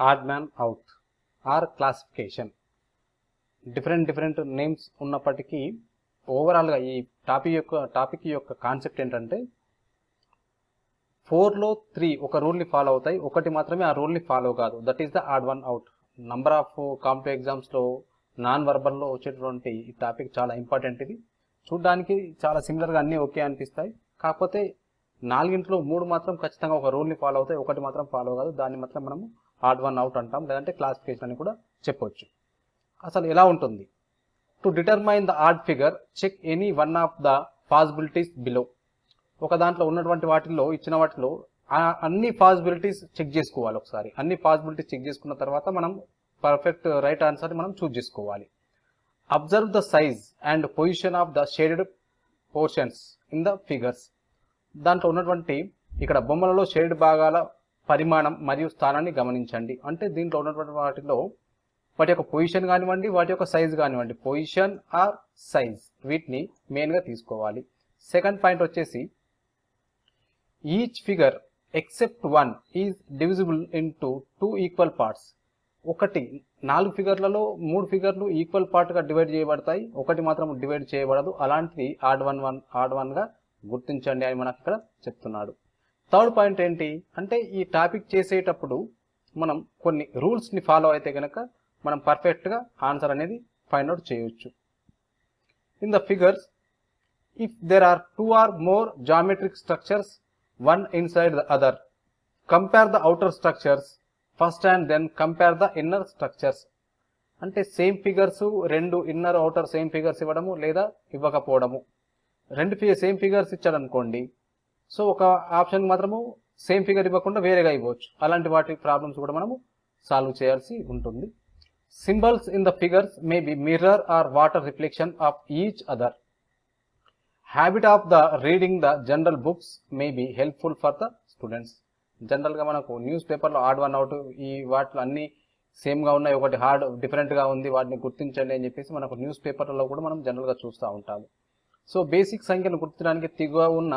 Odd man out or classification different different names ఉన్నప్పటికీ ఓవరాల్గా ఈ టాపిక్ యొక్క టాపిక్ యొక్క కాన్సెప్ట్ ఏంటంటే ఫోర్లో త్రీ ఒక రూల్ని ఫాలో అవుతాయి. ఒకటి మాత్రమే ఆ రూల్ని ఫాలో కాదు. That is the odd one out number of competitive ఎగ్జామ్స్లో నాన్ వర్బల్లో వచ్చేటువంటి ఈ టాపిక్ చాలా ఇంపార్టెంట్ ఇది. చూడ్డానికి చాలా సిమిలర్గా అన్నీ ఓకే అనిపిస్తాయి. కాకపోతే నాలుగింట్లో మూడు మాత్రం ఖచ్చితంగా ఒక రూల్ని ఫాలో అవుతాయి. ఒకటి మాత్రం ఫాలో కాదు. దాన్ని మాత్రం మనము హార్డ్ వన్ అవుట్ అంటాం లేదంటే క్లాసిఫికేషన్ అని కూడా చెప్పొచ్చు. అసలు ఎలా ఉంటుంది? To determine the odd figure check any one of the possibilities below. ఒక దాంట్లో ఉన్నటువంటి వాటిల్లో ఇచ్చిన వాటిలో అన్ని పాసిబిలిటీస్ చెక్ చేసుకోవాలి ఒకసారి. అన్ని పాసిబిలిటీస్ చెక్ చేసుకున్న తర్వాత మనం పర్ఫెక్ట్ రైట్ ఆన్సర్ మనం చూజ్ చేసుకోవాలి. Observe the size and position of the shaded portions in the figures. దాంట్లో ఉన్నటువంటి ఇక్కడ బొమ్మలలో షేడ్ భాగాల పరిమాణం మరియు స్థానాన్ని గమనించండి. అంటే దీంట్లో ఉన్నటువంటి వాటిలో వాటి యొక్క పొజిషన్ కానివ్వండి వాటి యొక్క సైజ్ కానివ్వండి. పొజిషన్ ఆర్ సైజ్ వీటిని మెయిన్గా తీసుకోవాలి. సెకండ్ పాయింట్ వచ్చేసి each figure except one is divisible into two equal parts ఒకటి నాలుగు ఫిగర్లలో మూడు ఫిగర్లు ఈక్వల్ పార్ట్గా డివైడ్ చేయబడతాయి. ఒకటి మాత్రం డివైడ్ చేయబడదు. అలాంటిది ఆడ్ వన్ వన్ ఆడ్ వన్గా గుర్తించండి అని మనకు ఇక్కడ చెప్తున్నాడు. థర్డ్ పాయింట్ ఏంటి? అంటే ఈ టాపిక్ చేసేటప్పుడు మనం కొన్ని రూల్స్ని ఫాలో అయితే కనుక మనం పర్ఫెక్ట్గా ఆన్సర్ అనేది ఫైండ్ అవుట్ చేయొచ్చు. In the figures if there are two or more geometric structures one inside the other compare the outer structures first and then compare the inner structures అంటే సేమ్ ఫిగర్స్ రెండు inner outer same figures ఇవ్వడము లేదా ఇవ్వకపోవడము. రెండు ఫి same figures ఇచ్చాడు అనుకోండి so ఒక ఆప్షన్ మాత్రము సేమ్ ఫిగర్ ఇవ్వకుండా వేరేగా ఇవ్వచ్చు. అలాంటి వాటి ప్రాబ్లమ్స్ కూడా మనము సాల్వ్ చేయాల్సి ఉంటుంది. Symbols in the figures may be mirror or water reflection of each other habit of the reading the general books may be helpful for the students జనరల్గా మనకు న్యూస్ పేపర్లో ఆడ్ వన్ అవుట్ ఈ వాటిలో అన్ని సేమ్గా ఉన్నాయి. ఒకటి హార్డ్ డిఫరెంట్గా ఉంది. వాటిని గుర్తించండి అని చెప్పేసి మనకు న్యూస్ పేపర్లలో కూడా మనం జనరల్గా చూస్తూ ఉంటాము. సో బేసిక్ సంఖ్యను గుర్తించడానికి తిగువ ఉన్న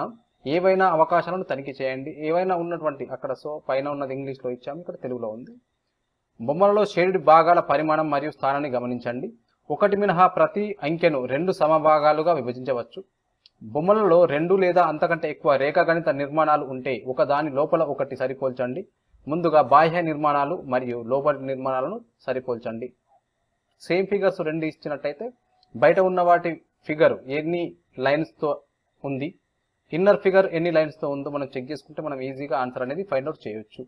ఏవైనా అవకాశాలను తనిఖీ చేయండి. ఏవైనా ఉన్నటువంటి అక్కడ సో పైన ఉన్నది ఇంగ్లీష్లో ఇచ్చాము ఇక్కడ తెలుగులో ఉంది. బొమ్మలలో షేడెడ్ భాగాల పరిమాణం మరియు స్థానాన్ని గమనించండి. ఒకటి మినహా ప్రతి అంకెను రెండు సమభాగాలుగా విభజించవచ్చు. బొమ్మలలో రెండు లేదా అంతకంటే ఎక్కువ రేఖాగణిత నిర్మాణాలు ఉంటే ఒక దాని లోపల ఒకటి సరిపోల్చండి. ముందుగా బాహ్య నిర్మాణాలు మరియు లోపలి నిర్మాణాలను సరిపోల్చండి. సేమ్ ఫిగర్స్ రెండు ఇచ్చినట్టయితే బయట ఉన్న వాటి ఫిగర్ ఎన్ని లైన్స్తో ఉంది? ఇన్నర్ ఫిగర్ ఎన్ని లైన్స్తో ఉందో మనం చెక్ చేసుకుంటే మనం ఈజీగా ఆన్సర్ అనేది ఫైండ్ అవుట్ చేయొచ్చు.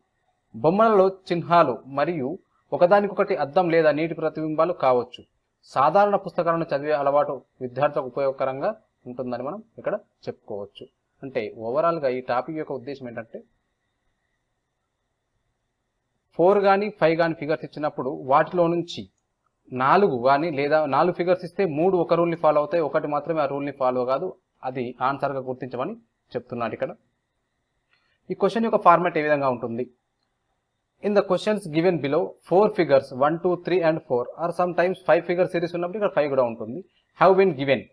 బొమ్మలలో చిహ్నాలు మరియు ఒకదానికొకటి అద్దం లేదా నీటి ప్రతిబింబాలు కావచ్చు. సాధారణ పుస్తకాలను చదివే అలవాటు విద్యార్థులకు ఉపయోగకరంగా ఉంటుందని మనం ఇక్కడ చెప్పుకోవచ్చు. అంటే ఓవరాల్గా ఈ టాపిక్ యొక్క ఉద్దేశం ఏంటంటే ఫోర్ కానీ ఫైవ్ కానీ ఫిగర్స్ ఇచ్చినప్పుడు వాటిలో నుంచి నాలుగు కానీ లేదా నాలుగు ఫిగర్స్ ఇస్తే మూడు ఒక రూల్ని ఫాలో అవుతాయి ఒకటి మాత్రమే ఆ రూల్ని ఫాలో కాదు అది ఆన్సర్గా గుర్తించమని చెప్తున్నాడు ఇక్కడ. ఈ క్వశ్చన్ యొక్క ఫార్మాట్ ఏ విధంగా ఉంటుంది? In the questions given below four figures one two three and four or sometimes five figure series ఉన్నప్పుడు ఇక్కడ ఫైవ్ కూడా ఉంటుంది. Have been given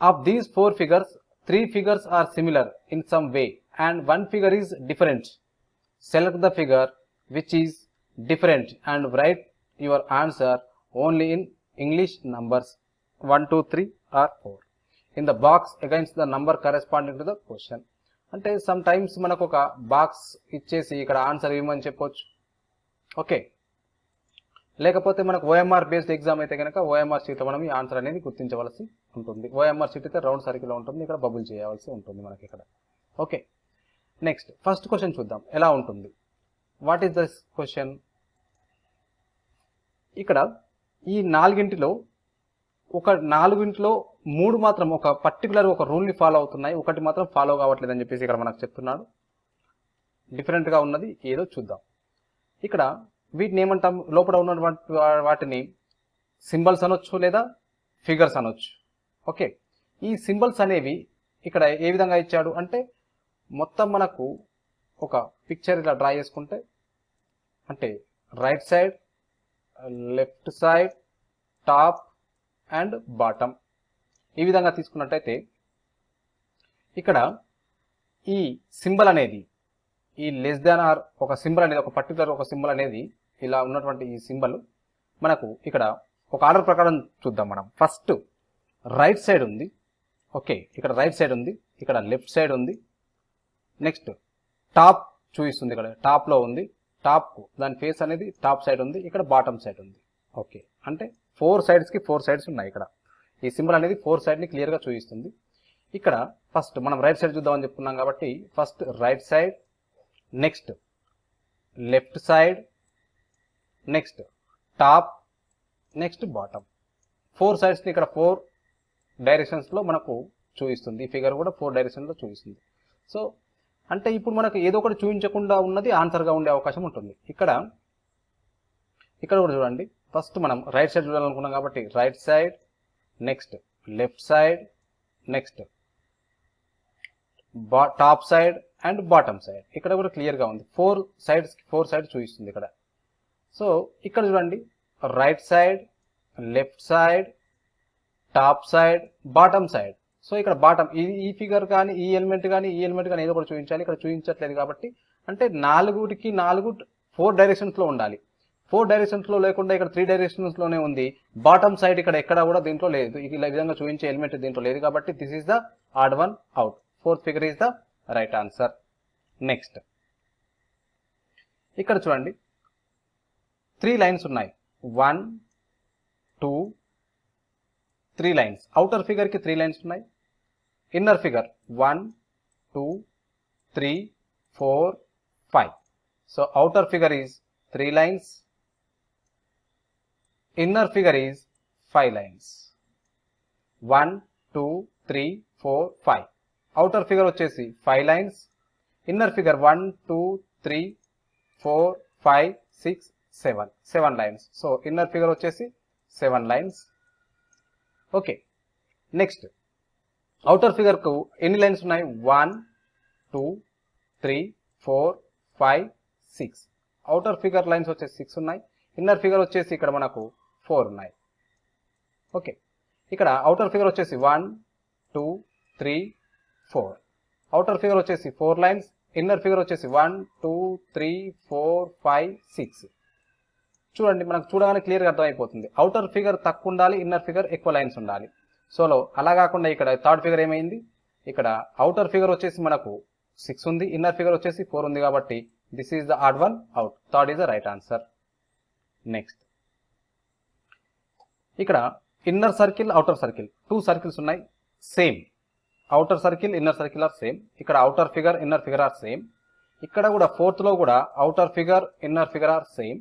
of these four figures three figures are similar in some way and one figure is different select the figure which is different and write your answer only in English numbers one two three or four in the box against the number corresponding to the question అంటే sometimes మనకు ఒక box ఇచ్చేసి ఇక్కడ answer ఇవ్వమని చెప్పొచ్చు. Okay లేకపోతే మనకు OMR based exam అయితే కనుక ఓఎంఆర్ షీట్లో మనం ఈ ఆన్సర్ అనేది గుర్తించవలసి ఉంటుంది. ఓఎంఆర్ షీట్ అయితే రౌండ్ సర్కిల్ ఉంటుంది. ఇక్కడ బబుల్ చేయవలసి ఉంటుంది మనకి ఇక్కడ. ఓకే నెక్స్ట్ ఫస్ట్ క్వశ్చన్ చూద్దాం. ఎలా ఉంటుంది? వాట్ ఈస్ దిస్ క్వశ్చన్ ఇక్కడ ఈ నాలుగింటిలో ఒక నాలుగింట్లో మూడు మాత్రం ఒక పర్టికులర్ ఒక రూల్ని ఫాలో అవుతున్నాయి. ఒకటి మాత్రం ఫాలో కావట్లేదు అని చెప్పేసి ఇక్కడ మనకు చెప్తున్నాడు. డిఫరెంట్గా ఉన్నది ఏదో చూద్దాం. ఇక్కడ వీటిని ఏమంటాం? లోపల ఉన్నటువంటి వాటిని సింబల్స్ అనొచ్చు లేదా ఫిగర్స్ అనొచ్చు. ఓకే ఈ సింబల్స్ అనేవి ఇక్కడ ఏ విధంగా ఇచ్చాడు అంటే మొత్తం మనకు ఒక పిక్చర్ ఇలా డ్రా చేసుకుంటే అంటే right side left side top and bottom. ఈ విధంగా తీసుకున్నట్టయితే ఇక్కడ ఈ సింబల్ అనేది ఈ లెస్ దాన్ ఆర్ ఒక సింబల్ అనేది ఒక పర్టికులర్ ఒక సింబల్ అనేది ఇలా ఉన్నటువంటి ఈ సింబల్ మనకు ఇక్కడ ఒక ఆర్డర్ ప్రకారం చూద్దాం మనం. ఫస్ట్ రైట్ సైడ్ ఉంది. ఓకే ఇక్కడ రైట్ సైడ్ ఉంది ఇక్కడ లెఫ్ట్ సైడ్ ఉంది. నెక్స్ట్ టాప్ చూపిస్తుంది ఇక్కడ. టాప్లో ఉంది. టాప్ దాని ఫేస్ అనేది టాప్ సైడ్ ఉంది ఇక్కడ బాటమ్ సైడ్ ఉంది. ఓకే అంటే ఫోర్ సైడ్స్కి ఫోర్ సైడ్స్ ఉన్నాయి ఇక్కడ. ఈ సింబల్ అనేది ఫోర్ సైడ్ని క్లియర్గా చూపిస్తుంది. ఇక్కడ ఫస్ట్ మనం రైట్ సైడ్ చూద్దామని చెప్తున్నాం కాబట్టి first right side next left side next top next bottom. Four సైడ్స్ని ఇక్కడ ఫోర్ డైరెక్షన్స్లో మనకు చూపిస్తుంది. ఈ ఫిగర్ కూడా ఫోర్ డైరెక్షన్లో చూపిస్తుంది. సో అంటే ఇప్పుడు మనకు ఏదో ఒకటి చూపించకుండా ఉన్నది ఆన్సర్గా ఉండే అవకాశం ఉంటుంది. ఇక్కడ ఇక్కడ కూడా చూడండి. ఫస్ట్ మనం రైట్ సైడ్ చూడాలనుకున్నాం కాబట్టి right side next left side next top side and bottom side. ఇక్కడ కూడా క్లియర్గా ఉంది. ఫోర్ సైడ్స్ ఫోర్ సైడ్ చూపిస్తుంది ఇక్కడ. సో ఇక్కడ చూడండి. Right side left side top side bottom side. So ఇక్కడ బాటమ్ ఈ ఈ ఫిగర్ కానీ ఈ ఎలిమెంట్ కానీ ఈ ఎలిమెంట్ కానీ ఏదో ఒకటి చూపించాలి. ఇక్కడ చూపించట్లేదు కాబట్టి అంటే నాలుగుకి నాలుగు ఫోర్ డైరెక్షన్స్లో ఉండాలి. ఫోర్ డైరెక్షన్స్లో లేకుండా ఇక్కడ త్రీ డైరెక్షన్స్లోనే ఉంది. బాటమ్ సైడ్ ఇక్కడ ఎక్కడ కూడా దీంట్లో లేదు. ఈ విధంగా చూపించే ఎలిమెంట్ దీంట్లో లేదు కాబట్టి this is the odd one out fourth figure is the right answer next ఇక్కడ చూడండి. త్రీ లైన్స్ ఉన్నాయి. One two three lines outer ఫిగర్కి three lines ఉన్నాయి. Inner figure one two three four five so outer figure is three lines inner figure is five lines one two three four five outer figure వచ్చేసి five lines inner figure one two three four five six seven seven lines so inner figure వచ్చేసి seven lines okay next outer ఫిగర్కు ఎన్ని lines ఉన్నాయి? One two three four five six outer figure lines వచ్చేసి six ఉన్నాయి. Inner figure వచ్చేసి ఇక్కడ మనకు four ఉన్నాయి. Okay. ఇక్కడ అవుటర్ ఫిగర్ వచ్చేసి one two three four outer figure వచ్చేసి ఫోర్ లైన్స్ ఇన్నర్ ఫిగర్ వచ్చేసి one two three four five six చూడండి మనకు చూడగానే క్లియర్గా అర్థమైపోతుంది. అవుటర్ ఫిగర్ తక్కువ ఉండాలి ఇన్నర్ ఫిగర్ ఎక్కువ లైన్స్ ఉండాలి. సోలో అలా కాకుండా ఇక్కడ థర్డ్ ఫిగర్ ఏమైంది? ఇక్కడ అవుటర్ ఫిగర్ వచ్చేసి మనకు సిక్స్ ఉంది ఇన్నర్ ఫిగర్ వచ్చేసి ఫోర్ ఉంది కాబట్టి this is the odd one out third is the right answer next ఇక్కడ inner circle outer circle two circles ఉన్నాయి same outer circle inner circle are same ఇక్కడ outer figure inner figure are same ఇక్కడ కూడా ఫోర్త్లో కూడా outer figure inner figure are same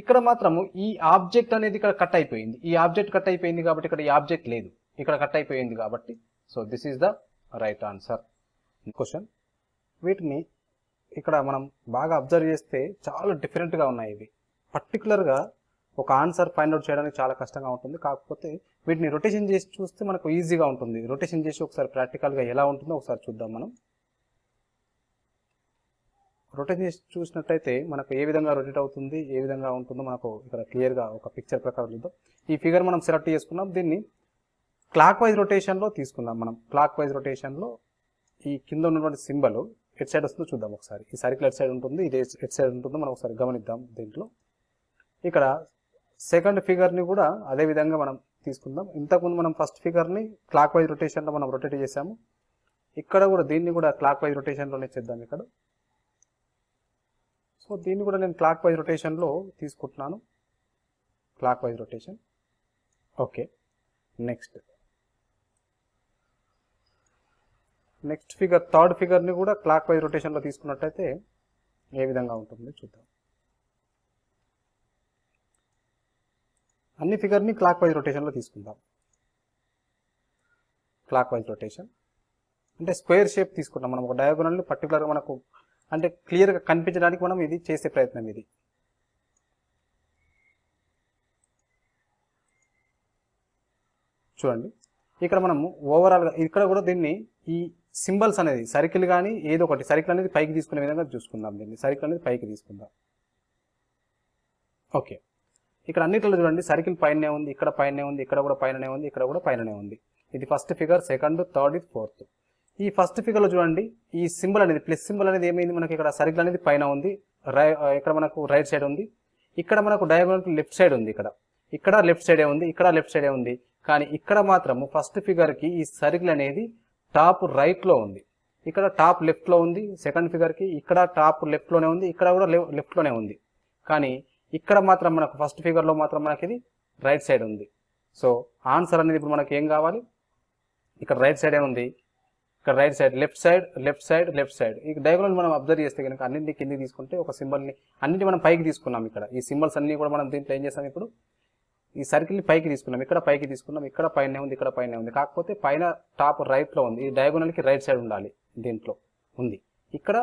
ఇక్కడ మాత్రము ఈ ఆబ్జెక్ట్ అనేది ఇక్కడ కట్ అయిపోయింది. ఈ ఆబ్జెక్ట్ కట్ అయిపోయింది కాబట్టి ఇక్కడ ఈ ఆబ్జెక్ట్ లేదు. ఇక్కడ కట్ అయిపోయింది కాబట్టి so this is the right answer question వీటిని ఇక్కడ మనం బాగా అబ్జర్వ్ చేస్తే చాలా డిఫరెంట్గా ఉన్నాయి ఇవి. పర్టికులర్గా ఒక ఆన్సర్ ఫైండ్ అవుట్ చేయడానికి చాలా కష్టంగా ఉంటుంది. కాకపోతే వీటిని రొటేషన్ చేసి చూస్తే మనకు ఈజీగా ఉంటుంది. రొటేషన్ చేసి ఒకసారి ప్రాక్టికల్గా ఎలా ఉంటుందో ఒకసారి చూద్దాం మనం. రొటేషన్ చేసి చూసినట్టయితే మనకు ఏ విధంగా రొటేట్ అవుతుంది ఏ విధంగా ఉంటుందో మనకు ఇక్కడ క్లియర్గా ఒక పిక్చర్ ప్రకారం చూద్దాం. ఈ ఫిగర్ మనం సెలెక్ట్ చేసుకున్నాం. దీన్ని క్లాక్ వైజ్ రొటేషన్లో తీసుకుందాం మనం. క్లాక్ వైజ్ రొటేషన్లో ఈ కింద ఉన్నటువంటి సింబల్ ఎట్ సైడ్ వస్తుందో చూద్దాం ఒకసారి. ఈ సర్కిల్ ఎట్ సైడ్ ఉంటుంది ఇది ఎట్ సైడ్ ఉంటుందో మనం ఒకసారి గమనిద్దాం దీంట్లో. ఇక్కడ సెకండ్ ఫిగర్ని కూడా అదే విధంగా మనం తీసుకుందాం. ఇంతకుముందు మనం ఫస్ట్ ఫిగర్ని క్లాక్ వైజ్ రొటేషన్లో మనం రొటేట్ చేసాము. ఇక్కడ కూడా దీన్ని కూడా క్లాక్ వైజ్ రొటేషన్లోనే చేద్దాం ఇక్కడ. సో దీన్ని కూడా నేను క్లాక్ వైజ్ రొటేషన్లో తీసుకుంటున్నాను. Clockwise rotation. Okay. Next. Next figure third ఫిగర్ని కూడా క్లాక్ వైజ్ రొటేషన్లో తీసుకున్నట్టయితే ఏ విధంగా ఉంటుంది చూద్దాం. అన్ని ఫిగర్ని క్లాక్ వైజ్ రొటేషన్లో తీసుకుందాం. క్లాక్ వైజ్ రొటేషన్ అంటే స్క్వేర్ షేప్ తీసుకుంటాం మనం ఒక డయాగోనల్ని పర్టికులర్గా మనకు అంటే క్లియర్గా కనిపించడానికి మనం ఇది చేసే ప్రయత్నం ఇది. చూడండి. ఇక్కడ మనము ఓవరాల్గా ఇక్కడ కూడా దీన్ని ఈ సింబల్స్ అనేది సర్కిల్ కానీ ఏదో ఒకటి సర్కిల్ అనేది పైకి తీసుకునే విధంగా చూసుకుందాం దీన్ని. సర్కిల్ అనేది పైకి తీసుకుందాం. ఓకే ఇక్కడ అన్నిట్లో చూడండి సర్కిల్ పైనే ఉంది ఇక్కడ పైననే ఉంది ఇక్కడ కూడా పైననే ఉంది ఇక్కడ కూడా పైననే ఉంది. ఇది ఫస్ట్ ఫిగర్ సెకండ్ థర్డ్ ఇది ఫోర్త్ ఈ ఫస్ట్ ఫిగర్లో చూడండి ఈ సింబల్ అనేది ప్లస్ సింబల్ అనేది ఏమైంది? మనకి ఇక్కడ సర్కిల్ అనేది పైన ఉంది రై ఇక్కడ మనకు రైట్ సైడ్ ఉంది ఇక్కడ మనకు డయాగోనల్ లెఫ్ట్ సైడ్ ఉంది ఇక్కడ. ఇక్కడ లెఫ్ట్ సైడే ఉంది ఇక్కడ లెఫ్ట్ సైడే ఉంది. కానీ ఇక్కడ మాత్రము ఫస్ట్ ఫిగర్కి ఈ సర్కిల్ అనేది టాప్ రైట్లో ఉంది. ఇక్కడ టాప్ లెఫ్ట్లో ఉంది సెకండ్ ఫిగర్కి ఇక్కడ టాప్ లెఫ్ట్లోనే ఉంది ఇక్కడ కూడా లెఫ్ట్లోనే ఉంది. కానీ ఇక్కడ మాత్రం మనకు ఫస్ట్ ఫిగర్లో మాత్రం మనకి ఇది రైట్ సైడ్ ఉంది. సో ఆన్సర్ అనేది ఇప్పుడు మనకి ఏం కావాలి? ఇక్కడ రైట్ సైడ్ ఉంది. ఇక్కడ right side left side left side left side ఈ డయాగ్రామ్ మనం అబ్జర్వ్ చేస్తే కనుక అన్నింటి కింది తీసుకుంటే ఒక సింబల్ని అన్నింటి మనం పైకి తీసుకున్నాం ఇక్కడ. ఈ సింబల్స్ అన్ని కూడా మనం దీంట్లో ఏం చేస్తాం ఇప్పుడు? ఈ సర్కిల్ని పైకి తీసుకున్నాం. ఇక్కడ పైకి తీసుకున్నాం. ఇక్కడ పైన ఉంది. ఇక్కడ పైన ఉంది. కాకపోతే పైన టాప్ రైట్లో ఉంది. ఈ డయాగోనల్కి రైట్ సైడ్ ఉండాలి దీంట్లో. ఉంది. ఇక్కడ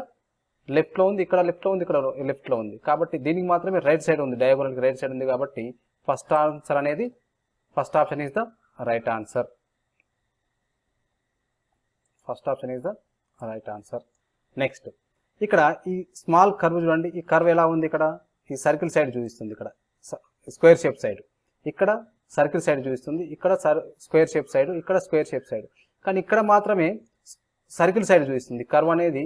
లెఫ్ట్లో ఉంది ఇక్కడ లెఫ్ట్లో ఉంది ఇక్కడ లెఫ్ట్లో ఉంది. కాబట్టి దీనికి మాత్రమే రైట్ సైడ్ ఉంది డయాగోనల్కి రైట్ సైడ్ ఉంది కాబట్టి ఫస్ట్ ఆన్సర్ అనేది first option is the right answer first option is the right answer next ఇక్కడ ఈ స్మాల్ కర్వ్ చూడండి ఈ కర్వ్ ఎలా ఉంది ఇక్కడ? ఈ సర్కిల్ సైడ్ చూపిస్తుంది ఇక్కడ. స్క్వేర్ షేప్ సైడ్ ఇక్కడ సర్కిల్ సైడ్ చూపిస్తుంది ఇక్కడ స్క్వేర్ షేప్ సైడ్ ఇక్కడ స్క్వేర్ షేప్ సైడ్ కానీ ఇక్కడ మాత్రమే సర్కిల్ సైడ్ చూపిస్తుంది. కర్వ్ అనేది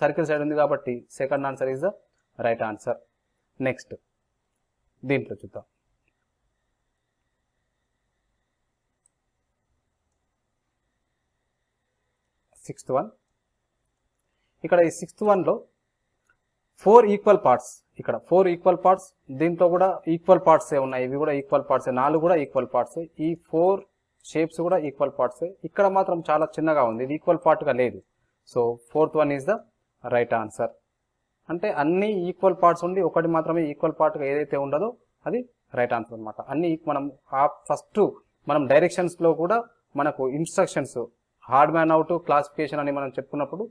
సర్కిల్ సైడ్ ఉంది కాబట్టి second answer is the right answer. Next దీంట్లో చూద్దాం. సిక్స్త్ వన్ ఇక్కడ ఈ సిక్స్త్ వన్లో ఫోర్ ఈక్వల్ పార్ట్స్ ఇక్కడ ఫోర్ ఈక్వల్ పార్ట్స్ దీంట్లో కూడా ఈక్వల్ పార్ట్స్ ఉన్నాయి. ఇవి కూడా ఈక్వల్ పార్ట్స్ నాలుగు కూడా ఈక్వల్ పార్ట్స్ ఈ ఫోర్ షేప్స్ కూడా ఈక్వల్ పార్ట్స్ ఇక్కడ మాత్రం చాలా చిన్నగా ఉంది. ఇది ఈక్వల్ పార్ట్గా లేదు. So fourth one is the right answer. అంటే అన్ని ఈక్వల్ పార్ట్స్ ఉండి ఒకటి మాత్రమే ఈక్వల్ పార్ట్గా ఏదైతే ఉండదో అది రైట్ ఆన్సర్ అనమాట అన్ని మనం ఆ ఫస్ట్ మనం డైరెక్షన్స్లో కూడా మనకు instructions hard man out classification అని మనం చెప్పుకున్నప్పుడు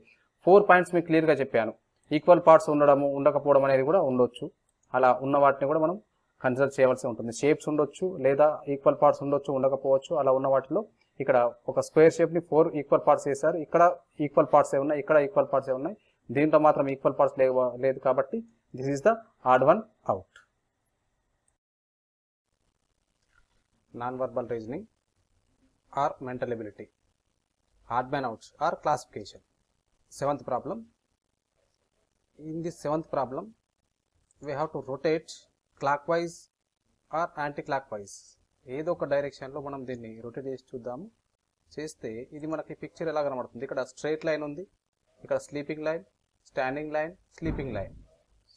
ఫోర్ పాయింట్స్ మీకు క్లియర్గా చెప్పాను. ఈక్వల్ పార్ట్స్ ఉండడము ఉండకపోవడం అనేది కూడా ఉండొచ్చు. అలా ఉన్న వాటిని కూడా మనం కన్సిడర్ చేయవలసి ఉంటుంది. షేప్స్ ఉండొచ్చు లేదా ఈక్వల్ పార్ట్స్ ఉండొచ్చు ఉండకపోవచ్చు అలా ఉన్న వాటిలో ఇక్కడ ఒక స్క్వేర్ షేప్ని ఫోర్ ఈక్వల్ పార్ట్స్ వేశారు. ఇక్కడ ఈక్వల్ పార్ట్స్ ఏ ఉన్నాయి ఇక్కడ ఈక్వల్ పార్ట్స్ ఏ ఉన్నాయి దీంట్లో మాత్రం ఈక్వల్ పార్ట్స్ లేవు లేదు కాబట్టి this is the odd one out non verbal reasoning or mental ability odd man outs or classification seventh problem in this seventh problem we have to rotate clockwise or anti clockwise ఏదో ఒక డైరెక్షన్లో మనం దీన్ని rotate చేసి చూద్దాము. చేస్తే ఇది మనకి పిక్చర్ ఎలా కనబడుతుంది? ఇక్కడ స్ట్రైట్ లైన్ ఉంది. ఇక్కడ sleeping line standing line sleeping line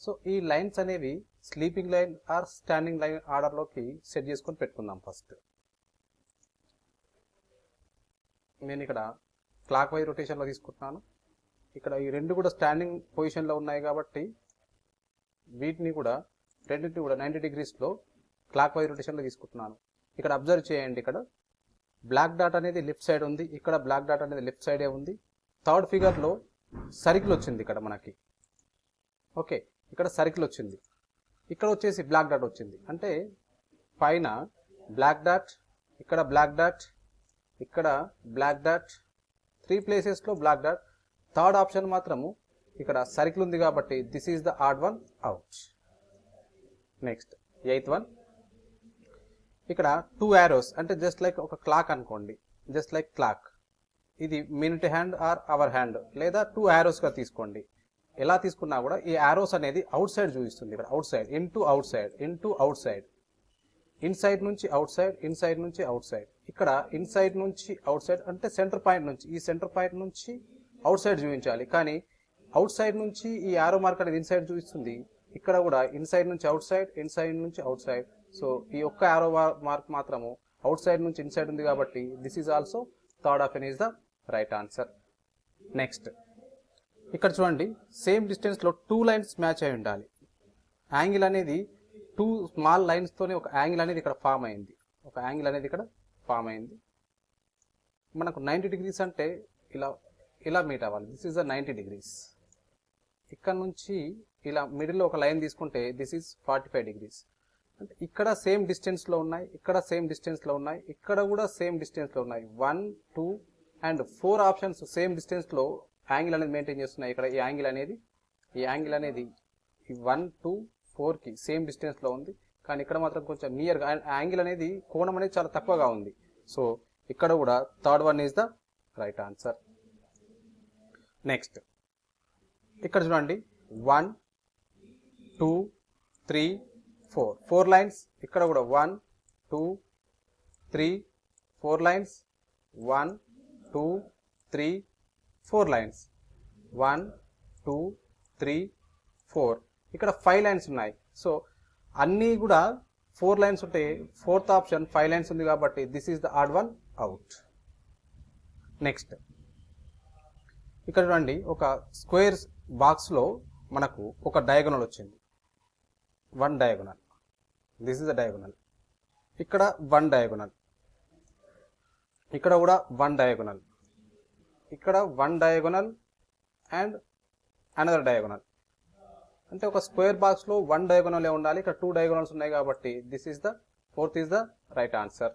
so ఈ లైన్స్ అనేవి sleeping line or standing line ఆర్డర్లోకి set చేసుకొని పెట్టుకుందాం ఫస్ట్ నేను ఇక్కడ క్లాక్ వైజ్ రొటేషన్లో తీసుకుంటున్నాను. ఇక్కడ ఈ రెండు కూడా స్టాండింగ్ పొజిషన్లో ఉన్నాయి కాబట్టి వీటిని కూడా రెండింటిని కూడా నైంటీ డిగ్రీస్లో క్లాక్ వైజ్ రొటేషన్లో తీసుకుంటున్నాను. ఇక్కడ అబ్జర్వ్ చేయండి ఇక్కడ. బ్లాక్ డాట్ అనేది లెఫ్ట్ సైడ్ ఉంది. ఇక్కడ బ్లాక్ డాట్ అనేది లెఫ్ట్ సైడే ఉంది. థర్డ్ ఫిగర్లో సర్కిల్ వచ్చింది ఇక్కడ మనకి. ఓకే ఇక్కడ సర్కిల్ వచ్చింది. ఇక్కడ వచ్చేసి బ్లాక్ డాట్ వచ్చింది. అంటే పైన బ్లాక్ డాట్ ఇక్కడ బ్లాక్ డాట్ ఇక్కడ బ్లాక్ డాట్ త్రీ ప్లేసెస్లో బ్లాక్ డాట్. థర్డ్ ఆప్షన్ మాత్రము ఇక్కడ సర్కిల్ ఉంది కాబట్టి this is the odd one out next eighth one ఇక్కడ టూ యారోస్ అంటే జస్ట్ లైక్ ఒక క్లాక్ అనుకోండి. జస్ట్ లైక్ క్లాక్ ఇది minute hand or hour hand లేదా టూ యారోస్గా తీసుకోండి. ఎలా తీసుకున్నా కూడా ఈ యారోస్ అనేది అవుట్ సైడ్ చూపిస్తుంది ఇక్కడ. Outside. In to outside in to outside inside నుంచి అవుట్ సైడ్ ఇన్సైడ్ నుంచి అవుట్ సైడ్ ఇక్కడ ఇన్సైడ్ నుంచి అవుట్ సైడ్ అంటే సెంటర్ పాయింట్ నుంచి. ఈ సెంటర్ పాయింట్ నుంచి అవుట్ సైడ్ చూపించాలి. కానీ అవుట్ సైడ్ నుంచి ఈ యారో మార్క్ అనేది ఇన్సైడ్ చూపిస్తుంది. ఇక్కడ కూడా ఇన్సైడ్ నుంచి అవుట్ సైడ్ ఇన్సైడ్ నుంచి అవుట్ సైడ్ సో ఈ ఒక్క ఆరో మార్క్ మాత్రము అవుట్ సైడ్ నుంచి ఇన్సైడ్ ఉంది కాబట్టి this is also third of an is the right answer. Next. ఇక్కడ చూడండి సేమ్ డిస్టెన్స్లో టూ లైన్స్ మ్యాచ్ అయి ఉండాలి. యాంగిల్ అనేది టూ స్మాల్ లైన్స్తోనే ఒక యాంగిల్ అనేది ఇక్కడ ఫామ్ అయింది. ఒక యాంగిల్ అనేది ఇక్కడ ఫామ్ అయింది. మనకు నైంటీ డిగ్రీస్ అంటే ఇలా ఇలా మీట్ అవ్వాలి. This is the ninety degrees. ఇక్కడ నుంచి ఇలా మిడిల్లో ఒక లైన్ తీసుకుంటే this is forty five degrees. అంటే ఇక్కడ సేమ్ డిస్టెన్స్లో ఉన్నాయి ఇక్కడ సేమ్ డిస్టెన్స్లో ఉన్నాయి ఇక్కడ కూడా సేమ్ డిస్టెన్స్లో ఉన్నాయి. One two and four options same డిస్టెన్స్లో యాంగిల్ అనేది మెయింటైన్ చేస్తున్నాయి. ఇక్కడ ఈ యాంగిల్ అనేది ఈ యాంగిల్ అనేది ఈ వన్ టూ ఫోర్కి సేమ్ డిస్టెన్స్లో ఉంది. కానీ ఇక్కడ మాత్రం కొంచెం నియర్గా యాంగిల్ అనేది కోణం అనేది చాలా తక్కువగా ఉంది. సో ఇక్కడ కూడా third one is the right answer next ఇక్కడ చూడండి. One two three four. Four lines. ఇక్కడ కూడా one two three four lines. One two three four lines. One two three four. ఇక్కడ ఫైవ్ లైన్స్ ఉన్నాయి. సో అన్నీ కూడా ఫోర్ లైన్స్ ఉంటే fourth option five lines ఉంది కాబట్టి this is the odd one out next ఇక్కడ చూడండి ఒక స్క్వేర్ బాక్స్లో మనకు ఒక డయాగోనల్ వచ్చింది. One diagonal this is the diagonal ఇక్కడ వన్ డయాగోనల్ ఇక్కడ కూడా వన్ డయాగోనల్ ఇక్కడ one diagonal and another diagonal అంటే ఒక స్క్వేర్ బాక్స్లో వన్ డయాగొనల్ ఉండాలి. ఇక్కడ టూ డయాగొనల్స్ ఉన్నాయి కాబట్టి this is the fourth is the right answer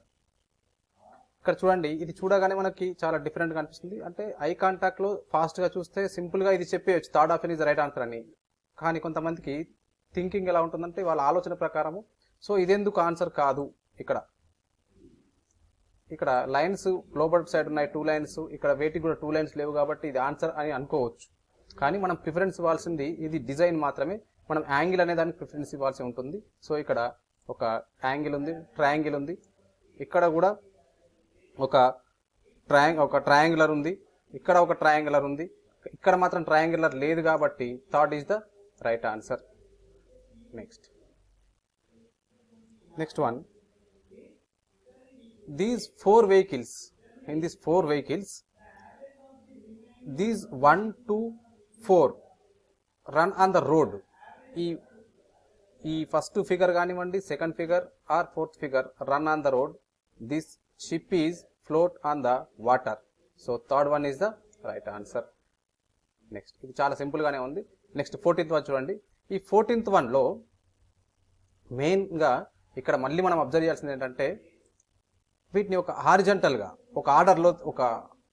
ఇక్కడ చూడండి ఇది చూడగానే మనకి చాలా డిఫరెంట్ అనిపిస్తుంది. అంటే ఐ కాంటాక్ట్లో ఫాస్ట్గా చూస్తే సింపుల్గా ఇది చెప్పేయచ్చు. Third option is right answer అని. కానీ కొంతమందికి థింకింగ్ ఎలా ఉంటుందంటే వాళ్ళ ఆలోచన ప్రకారము. సో ఇదెందుకు ఆన్సర్ కాదు ఇక్కడ. ఇక్కడ లైన్స్ లోబర్ సైడ్ ఉన్నాయి టూ లైన్స్ ఇక్కడ వేటికి కూడా టూ లైన్స్ లేవు కాబట్టి ఇది ఆన్సర్ అని అనుకోవచ్చు. కానీ మనం ప్రిఫరెన్స్ ఇవ్వాల్సింది ఇది డిజైన్ మాత్రమే. మనం యాంగిల్ అనే దానికి ప్రిఫరెన్స్ ఇవ్వాల్సి ఉంటుంది. సో ఇక్కడ ఒక యాంగిల్ ఉంది ట్రయాంగిల్ ఉంది. ఇక్కడ కూడా ఒక ట్రయాంగ్ ఒక ట్రయాంగులర్ ఉంది. ఇక్కడ ఒక ట్రయాంగులర్ ఉంది. ఇక్కడ మాత్రం ట్రయాంగులర్ లేదు కాబట్టి third is the right answer next next one these four vehicles in these four vehicles these one two four run on the road ఈ ఈ ఫస్ట్ ఫిగర్ కానివ్వండి second figure or fourth figure run on the road this ship is float on the water so third one is the right answer next ఇది చాలా సింపుల్గానే ఉంది. Next fourteenth one చూడండి. ఈ fourteenth వన్లో మెయిన్గా ఇక్కడ మళ్ళీ మనం అబ్జర్వ్ చేయాల్సింది ఏంటంటే వీటిని ఒక హారిజంటల్గా ఒక ఆర్డర్లో ఒక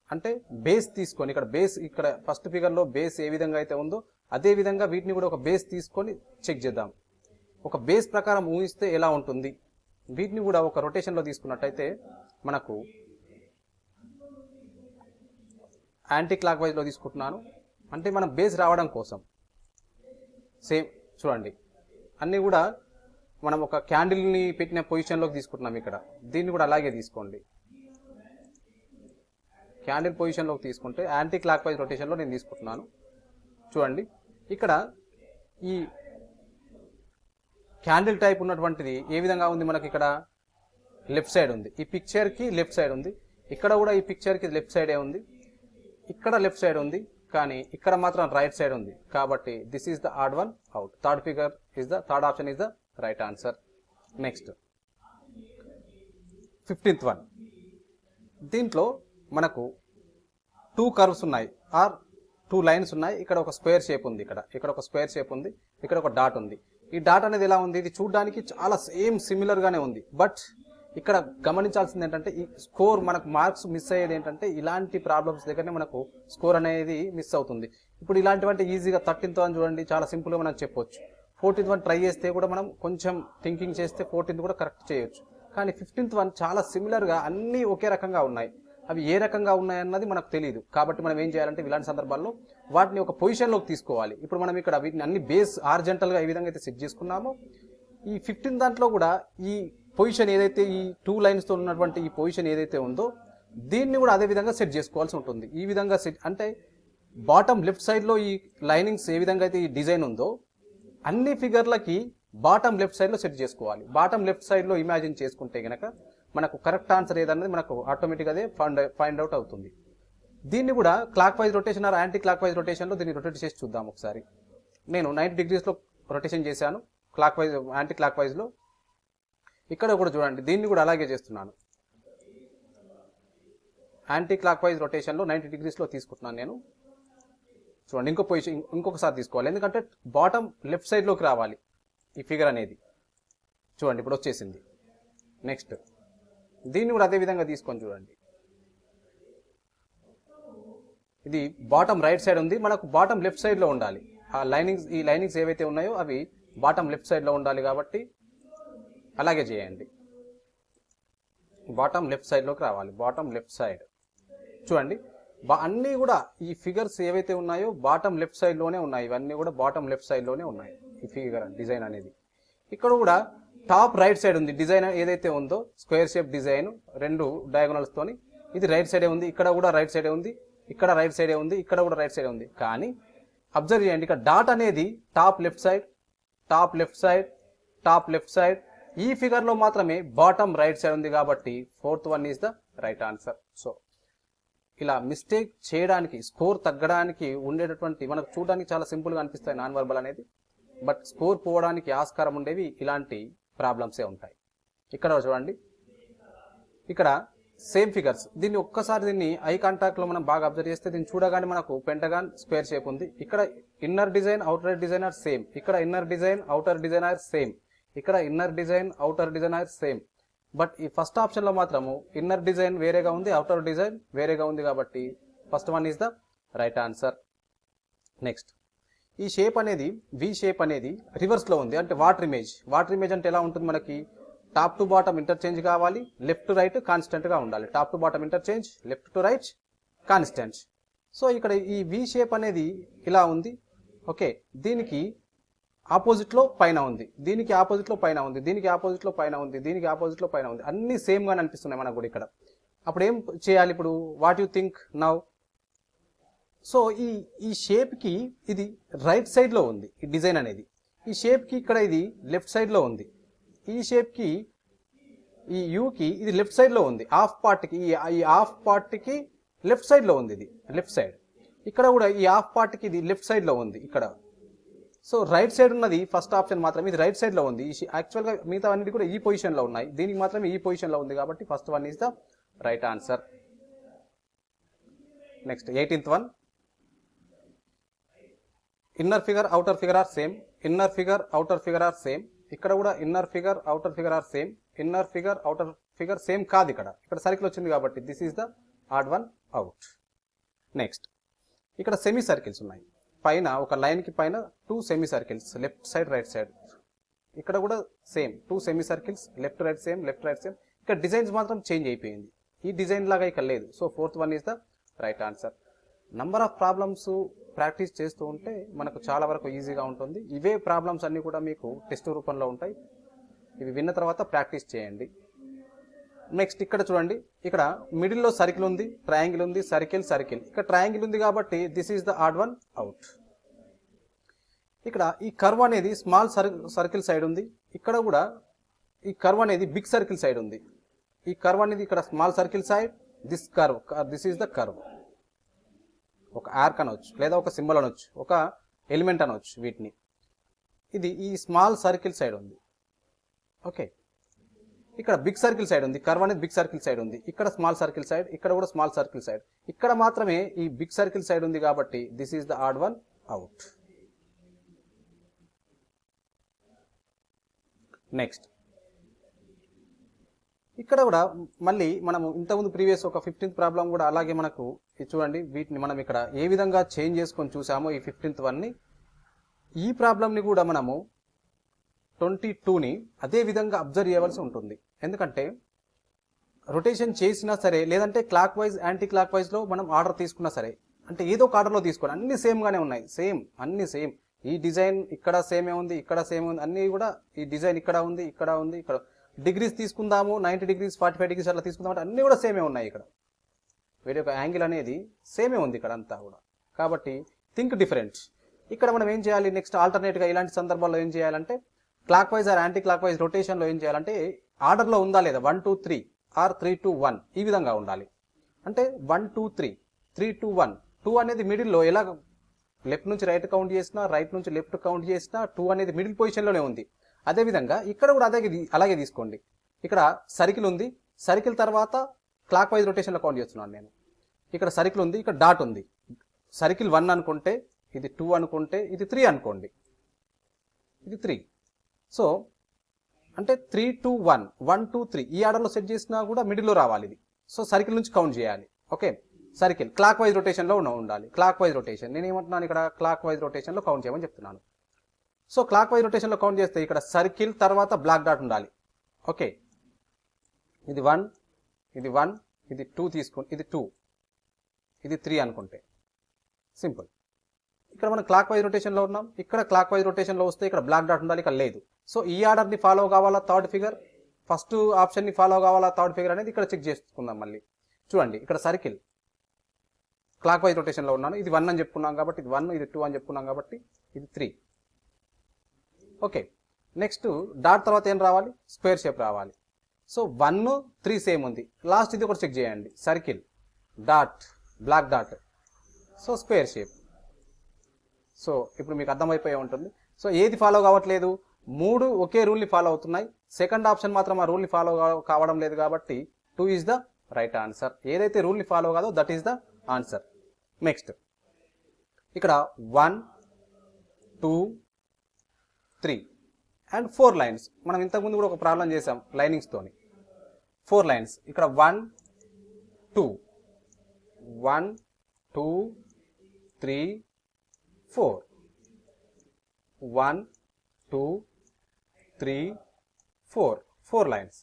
అంటే బేస్ తీసుకొని ఇక్కడ బేస్ ఇక్కడ ఫస్ట్ ఫిగర్లో బేస్ ఏ విధంగా అయితే ఉందో అదే విధంగా వీటిని కూడా ఒక బేస్ తీసుకొని చెక్ చేద్దాం. ఒక బేస్ ప్రకారం ఊహిస్తే ఎలా ఉంటుంది? వీటిని కూడా ఒక రొటేషన్లో తీసుకున్నట్టయితే మనకు యాంటీ క్లాక్ వైజ్లో తీసుకుంటున్నాను. అంటే మనం బేస్ రావడం కోసం. సేమ్ చూడండి. అన్నీ కూడా మనం ఒక క్యాండిల్ని పెట్టిన పొజిషన్లోకి తీసుకుంటున్నాం ఇక్కడ. దీన్ని కూడా అలాగే తీసుకోండి. క్యాండిల్ పొజిషన్లోకి తీసుకుంటే యాంటీ క్లాక్ వైజ్ రొటేషన్లో నేను తీసుకుంటున్నాను. చూడండి. ఇక్కడ ఈ క్యాండిల్ టైప్ ఉన్నటువంటిది ఏ విధంగా ఉంది మనకి ఇక్కడ? లెఫ్ట్ సైడ్ ఉంది. ఈ పిక్చర్కి లెఫ్ట్ సైడ్ ఉంది. ఇక్కడ కూడా ఈ పిక్చర్కి లెఫ్ట్ సైడే ఉంది. ఇక్కడ లెఫ్ట్ సైడ్ ఉంది. కానీ ఇక్కడ మాత్రం రైట్ సైడ్ ఉంది. కాబట్టి this is the odd one out third figure is the third option is the right answer next fifteenth one దీంట్లో మనకు టూ కర్వ్స్ ఉన్నాయి. ఆర్ టూ లైన్స్ ఉన్నాయి. ఇక్కడ ఒక స్క్వేర్ షేప్ ఉంది ఇక్కడ. ఇక్కడ ఒక స్క్వేర్ షేప్ ఉంది. ఇక్కడ ఒక డాట్ ఉంది. ఈ డాట్ అనేది ఎలా ఉంది? ఇది చూడడానికి చాలా సేమ్ సిమిలర్గానే ఉంది. బట్ ఇక్కడ గమనించాల్సింది ఏంటంటే ఈ స్కోర్ మనకు మార్క్స్ మిస్ అయ్యేది ఏంటంటే ఇలాంటి ప్రాబ్లమ్స్ దగ్గరనే మనకు స్కోర్ అనేది మిస్ అవుతుంది. ఇప్పుడు ఇలాంటివంటే ఈజీగా థర్టీన్త్ అని చూడండి. చాలా సింపుల్గా మనం చెప్పొచ్చు. ఫోర్టీన్త్ వన్ ట్రై చేస్తే కూడా మనం కొంచెం థింకింగ్ చేస్తే ఫోర్టీన్త్ కూడా కరెక్ట్ చేయొచ్చు. కానీ ఫిఫ్టీన్త్ వన్ చాలా సిమిలర్గా అన్నీ ఒకే రకంగా ఉన్నాయి. అవి ఏ రకంగా ఉన్నాయన్నది మనకు తెలియదు కాబట్టి మనం ఏం చేయాలంటే ఇలాంటి సందర్భాల్లో వాటిని ఒక పొజిషన్లోకి తీసుకోవాలి. ఇప్పుడు మనం ఇక్కడ వీటిని అన్ని బేస్ ఆర్జెంటల్గా ఏ విధంగా అయితే సెట్ చేసుకున్నామో. ఈ ఫిఫ్టీన్ దాంట్లో కూడా ఈ పొజిషన్ ఏదైతే ఈ టూ లైన్స్తో ఉన్నటువంటి ఈ పొజిషన్ ఏదైతే ఉందో దీన్ని కూడా అదే విధంగా సెట్ చేసుకోవాల్సి ఉంటుంది. ఈ విధంగా సెట్ అంటే బాటమ్ లెఫ్ట్ సైడ్లో ఈ లైనింగ్స్ ఏ విధంగా అయితే ఈ డిజైన్ ఉందో అన్ని ఫిగర్లకి బాటమ్ లెఫ్ట్ సైడ్లో సెట్ చేసుకోవాలి. బాటమ్ లెఫ్ట్ సైడ్లో ఇమాజిన్ చేసుకుంటే గనక మనకు కరెక్ట్ ఆన్సర్ ఏదన్నది మనకు ఆటోమేటిక్గా అదే ఫైండ్ ఫైండ్ అవుట్ అవుతుంది. దీన్ని కూడా clock wise rotation or anti clock wise రొటేషన్లో దీన్ని రొటేట్ చేసి చూద్దాం ఒకసారి. నేను నైంటీ డిగ్రీస్లో రొటేషన్ చేశాను. క్లాక్ వైజ్ యాంటీ క్లాక్ వైజ్లో ఇక్కడ కూడా చూడండి దీన్ని కూడా అలాగే చేస్తున్నాను. యాంటీ క్లాక్ వైజ్ రొటేషన్లో నైంటీ డిగ్రీస్లో తీసుకుంటున్నాను నేను. చూడండి ఇంకో పొజిషన్ ఇంకొకసారి తీసుకోవాలి. ఎందుకంటే బాటమ్ లెఫ్ట్ సైడ్లోకి రావాలి ఈ ఫిగర్ అనేది. చూడండి ఇప్పుడు వచ్చేసింది. నెక్స్ట్ దీన్ని కూడా అదే విధంగా తీసుకొని చూడండి. ఇది బాటమ్ రైట్ సైడ్ ఉంది. మనకు బాటమ్ లెఫ్ట్ సైడ్లో ఉండాలి. ఆ లైనింగ్స్ ఈ లైనింగ్స్ ఏవైతే ఉన్నాయో అవి బాటమ్ లెఫ్ట్ సైడ్లో ఉండాలి కాబట్టి అలాగే చేయండి. బాటమ్ లెఫ్ట్ సైడ్లోకి రావాలి. బాటమ్ లెఫ్ట్ సైడ్ చూడండి. అన్నీ కూడా ఈ ఫిగర్స్ ఏవైతే ఉన్నాయో బాటమ్ లెఫ్ట్ సైడ్లోనే ఉన్నాయి. ఇవన్నీ కూడా బాటమ్ లెఫ్ట్ సైడ్లోనే ఉన్నాయి ఈ ఫిగర్ డిజైన్ అనేది. ఇక్కడ కూడా టాప్ రైట్ సైడ్ ఉంది. డిజైన్ ఏదైతే ఉందో స్క్వేర్ షేప్ డిజైన్ రెండు diagonals తోని. ఇది రైట్ సైడే ఉంది ఇక్కడ కూడా రైట్ సైడే ఉంది ఇక్కడ రైట్ సైడే ఉంది ఇక్కడ కూడా రైట్ సైడే ఉంది. కానీ అబ్జర్వ్ చేయండి ఇక్కడ డాట్ అనేది top left side top left side top left side ఈ ఫిగర్లో మాత్రమే బాటమ్ రైట్ సైడ్ ఉంది కాబట్టి fourth one is the right answer so ఇలా మిస్టేక్ చేయడానికి స్కోర్ తగ్గడానికి ఉండేటటువంటి మనకు చూడడానికి చాలా సింపుల్గా అనిపిస్తాయి నాన్ వర్బల్ అనేది. బట్ స్కోర్ పోవడానికి ఆస్కారం ఉండేవి ఇలాంటి ప్రాబ్లమ్సే ఉంటాయి. ఇక్కడ చూడండి. ఇక్కడ సేమ్ ఫిగర్స్. దీన్ని ఒక్కసారి దీన్ని ఐ కాంటాక్ట్లో మనం బాగా అబ్జర్వ్ చేస్తే దీన్ని చూడగానే మనకు పెంటగాన్ స్క్వేర్ షేప్ ఉంది. ఇక్కడ inner design outer design are same. ఇక్కడ inner design outer design are same. ఇక్కడ inner design outer design are same. But ఈ ఫస్ట్ ఆప్షన్లో మాత్రము ఇన్నర్ డిజైన్ వేరేగా ఉంది అవుటర్ డిజైన్ వేరేగా ఉంది కాబట్టి first one is the right answer. Next. ఈ షేప్ అనేది వి షేప్ అనేది రివర్స్లో ఉంది. అంటే వాటర్ ఇమేజ్. వాటర్ ఇమేజ్ అంటే ఎలా ఉంటుంది మనకి? టాప్ టు బాటమ్ ఇంటర్చేంజ్ కావాలి లెఫ్ట్ టు రైట్ కాన్స్టెంట్గా ఉండాలి. Top to bottom interchange left to right constant. So ఇక్కడ ఈ వి షేప్ అనేది ఇలా ఉంది. ఓకే. దీనికి ఆపోజిట్లో పైన ఉంది. దీనికి ఆపోజిట్లో పైన ఉంది. దీనికి ఆపోజిట్లో పైన ఉంది. దీనికి ఆపోజిట్లో పైన ఉంది. అన్ని సేమ్ అనిపిస్తున్నాయి మనకు కూడా ఇక్కడ. అప్పుడు ఏం చేయాలి ఇప్పుడు? What you think now so ఈ ఈ షేప్కి ఇది రైట్ సైడ్లో ఉంది. ఈ డిజైన్ అనేది. ఈ షేప్కి ఇక్కడ ఇది లెఫ్ట్ సైడ్లో ఉంది. ఈ షేప్కి ఈ యూకి ఇది లెఫ్ట్ సైడ్లో ఉంది. హాఫ్ పార్ట్కి ఈ ఈ హాఫ్ పార్ట్కి లెఫ్ట్ సైడ్లో ఉంది ఇది. Left side. ఇక్కడ కూడా ఈ హాఫ్ పార్ట్కి ఇది లెఫ్ట్ సైడ్లో ఉంది. ఇక్కడ. సో రైట్ సైడ్ ఉన్నది ఫస్ట్ ఆప్షన్ మాత్రమే. ఇది రైట్ సైడ్లో ఉంది. ఈ యాక్చువల్గా మిగతా అన్నిటి కూడా ఈ పొజిషన్లో ఉన్నాయి. దీనికి మాత్రమే ఈ పొజిషన్లో ఉంది కాబట్టి first one is the right answer next eighteenth one inner figure outer figure are same inner figure outer figure are same ఇక్కడ కూడా inner figure outer figure are same inner figure outer figure same కాదు ఇక్కడ. ఇక్కడ circle వచ్చింది కాబట్టి this is the odd one out next ఇక్కడ semi circles ఉన్నాయి. పైన ఒక లైన్కి పైన two semi circles left side right side ఇక్కడ కూడా same two semi circles left right same left right same ఇక్కడ డిజైన్స్ మాత్రం చేంజ్ అయిపోయింది. ఈ డిజైన్ లాగా ఇక్కడ లేదు. So fourth one is the right answer number of problems practice చేస్తూ ఉంటే మనకు చాలా వరకు ఈజీగా ఉంటుంది. ఇవే ప్రాబ్లమ్స్ అన్నీ కూడా మీకు టెస్ట్ రూపంలో ఉంటాయి. ఇవి విన్న తర్వాత ప్రాక్టీస్ చేయండి. నెక్స్ట్ ఇక్కడ చూడండి. ఇక్కడ మిడిల్లో సర్కిల్ ఉంది ట్రయాంగిల్ ఉంది సర్కిల్ సర్కిల్ ఇక్కడ ట్రయాంగిల్ ఉంది కాబట్టి this is the odd one out ఇక్కడ ఈ కర్వ్ అనేది స్మాల్ సర్కిల్ సైడ్ ఉంది. ఇక్కడ కూడా ఈ కర్వ్ అనేది బిగ్ సర్కిల్ సైడ్ ఉంది. ఈ కర్వ్ అనేది ఇక్కడ small circle side this curve this is the curve ఒక ఆర్క్ అనవచ్చు లేదా ఒక సింబల్ అనవచ్చు ఒక ఎలిమెంట్ అనవచ్చు వీటిని. ఇది ఈ స్మాల్ సర్కిల్ సైడ్ ఉంది. ఓకే ఇక్కడ బిగ్ సర్కిల్ సైడ్ ఉంది. కర్వ్ అనేది బిగ్ సర్కిల్ సైడ్ ఉంది. ఇక్కడ స్మాల్ సర్కిల్ సైడ్ ఇక్కడ కూడా స్మాల్ సర్కిల్ సైడ్ ఇక్కడ మాత్రమే ఈ బిగ్ సర్కిల్ సైడ్ ఉంది కాబట్టి this is the odd one out next ఇక్కడ కూడా మళ్ళీ మనము ఇంతకుముందు ప్రీవియస్ ఒక ఫిఫ్టీన్త్ ప్రాబ్లం కూడా అలాగే మనకు చూడండి వీటిని మనం ఇక్కడ ఏ విధంగా చేంజ్ చేసుకొని చూసామో ఈ ఫిఫ్టీన్త్ వన్ని ఈ ప్రాబ్లమ్ని కూడా మనము ట్వంటీ టూని అదే విధంగా అబ్జర్వ్ చేయవలసి ఉంటుంది. ఎందుకంటే రొటేషన్ చేసినా సరే లేదంటే క్లాక్ వైజ్ యాంటీ క్లాక్ వైజ్లో మనం ఆర్డర్ తీసుకున్నా సరే అంటే ఏదో ఒక ఆర్డర్లో తీసుకోండి అన్ని సేమ్గానే ఉన్నాయి. సేమ్ అన్ని సేమ్. ఈ డిజైన్ ఇక్కడ సేమే ఉంది ఇక్కడ సేమ్ ఉంది అన్నీ కూడా ఈ డిజైన్ ఇక్కడ ఉంది ఇక్కడ ఉంది ఇక్కడ డిగ్రీస్ తీసుకుందాము ninety degrees forty five degrees అట్లా తీసుకుందాం అంటే అన్ని కూడా సేమే ఉన్నాయి ఇక్కడ. వీటి యొక్క యాంగిల్ అనేది సేమే ఉంది ఇక్కడ అంతా కూడా. కాబట్టి థింక్ డిఫరెంట్. ఇక్కడ మనం ఏం చేయాలి? నెక్స్ట్ ఆల్టర్నేట్గా ఇలాంటి సందర్భాల్లో ఏం చేయాలంటే clockwise or anti clock wise రొటేషన్లో ఏం చేయాలంటే ఆర్డర్లో ఉందా లేదా? One two three or three two one ఈ విధంగా ఉండాలి. అంటే one two three three two one two అనేది మిడిల్లో ఎలా లెఫ్ట్ నుంచి రైట్ కౌంట్ చేసినా రైట్ నుంచి లెఫ్ట్ కౌంట్ చేసినా టూ అనేది మిడిల్ పొజిషన్లోనే ఉంది. అదేవిధంగా ఇక్కడ కూడా అదే అలాగే తీసుకోండి. ఇక్కడ సర్కిల్ ఉంది. సర్కిల్ తర్వాత క్లాక్ వైజ్ రొటేషన్లో కౌంట్ చేస్తున్నాను నేను. ఇక్కడ సర్కిల్ ఉంది ఇక్కడ డాట్ ఉంది. సర్కిల్ వన్ అనుకుంటే ఇది టూ అనుకుంటే ఇది త్రీ అనుకోండి. ఇది త్రీ సో అంటే three two one one two three ఈ ఆర్డర్లో సెట్ చేసినా కూడా మిడిల్లో రావాలి ఇది. సో సర్కిల్ నుంచి కౌంట్ చేయాలి. ఓకే? సర్కిల్ క్లాక్ వైజ్ రొటేషన్లో ఉన్న ఉండాలి. క్లాక్ వైజ్ రొటేషన్ నేను ఏమంటున్నాను ఇక్కడ? క్లాక్ వైజ్ రొటేషన్లో కౌంట్ చేయమని చెప్తున్నాను. సో క్లాక్ వైజ్ రొటేషన్లో కౌంట్ చేస్తే ఇక్కడ సర్కిల్ తర్వాత బ్లాక్ డాట్ ఉండాలి. ఓకే? ఇది వన్ ఇది వన్ ఇది టూ తీసుకుని ఇది టూ ఇది త్రీ అనుకుంటే. సింపుల్. ఇక్కడ మనం క్లాక్ వైజ్ రొటేషన్లో ఉన్నాం. ఇక్కడ క్లాక్ వైజ్ రొటేషన్లో వస్తే ఇక్కడ బ్లాక్ డాట్ ఉండాలి ఇక్కడ లేదు. సో ఈ ఆర్డర్ని ఫాలో కావాలా థర్డ్ ఫిగర్? ఫస్ట్ ఆప్షన్ని ఫాలో కావాలా థర్డ్ ఫిగర్ అనేది ఇక్కడ చెక్ చేసుకుందాం మళ్ళీ. చూడండి ఇక్కడ సర్కిల్. క్లాక్ వైజ్ రొటేషన్లో ఉన్నాను. ఇది వన్ అని చెప్పుకున్నాం కాబట్టి ఇది వన్ ఇది టూ అని చెప్పుకున్నాం కాబట్టి ఇది త్రీ. ఓకే. నెక్స్ట్ డాట్ తర్వాత ఏం రావాలి? స్క్వేర్ షేప్ రావాలి. సో వన్ త్రీ సేమ్ ఉంది. లాస్ట్ ఇది ఒకటి చెక్ చేయండి. Circle. Dot black dot. So square shape. So ఇప్పుడు మీకు అర్థమైపోయి ఉంటుంది. సో ఏది ఫాలో కావట్లేదు? మూడు ఒకే రూల్ని ఫాలో అవుతున్నాయి. సెకండ్ ఆప్షన్ మాత్రం ఆ రూల్ని ఫాలో కావడం లేదు కాబట్టి two is the right answer. ఏదైతే రూల్ని ఫాలో కాదో that is the answer. Next. ఇక్కడ one two three and four lines. మనం ఇంతకుముందు కూడా ఒక ప్రాబ్లం చేసాం లైనింగ్స్తోని ఫోర్ లైన్స్. ఇక్కడ one two. One two three four. One two three four four lines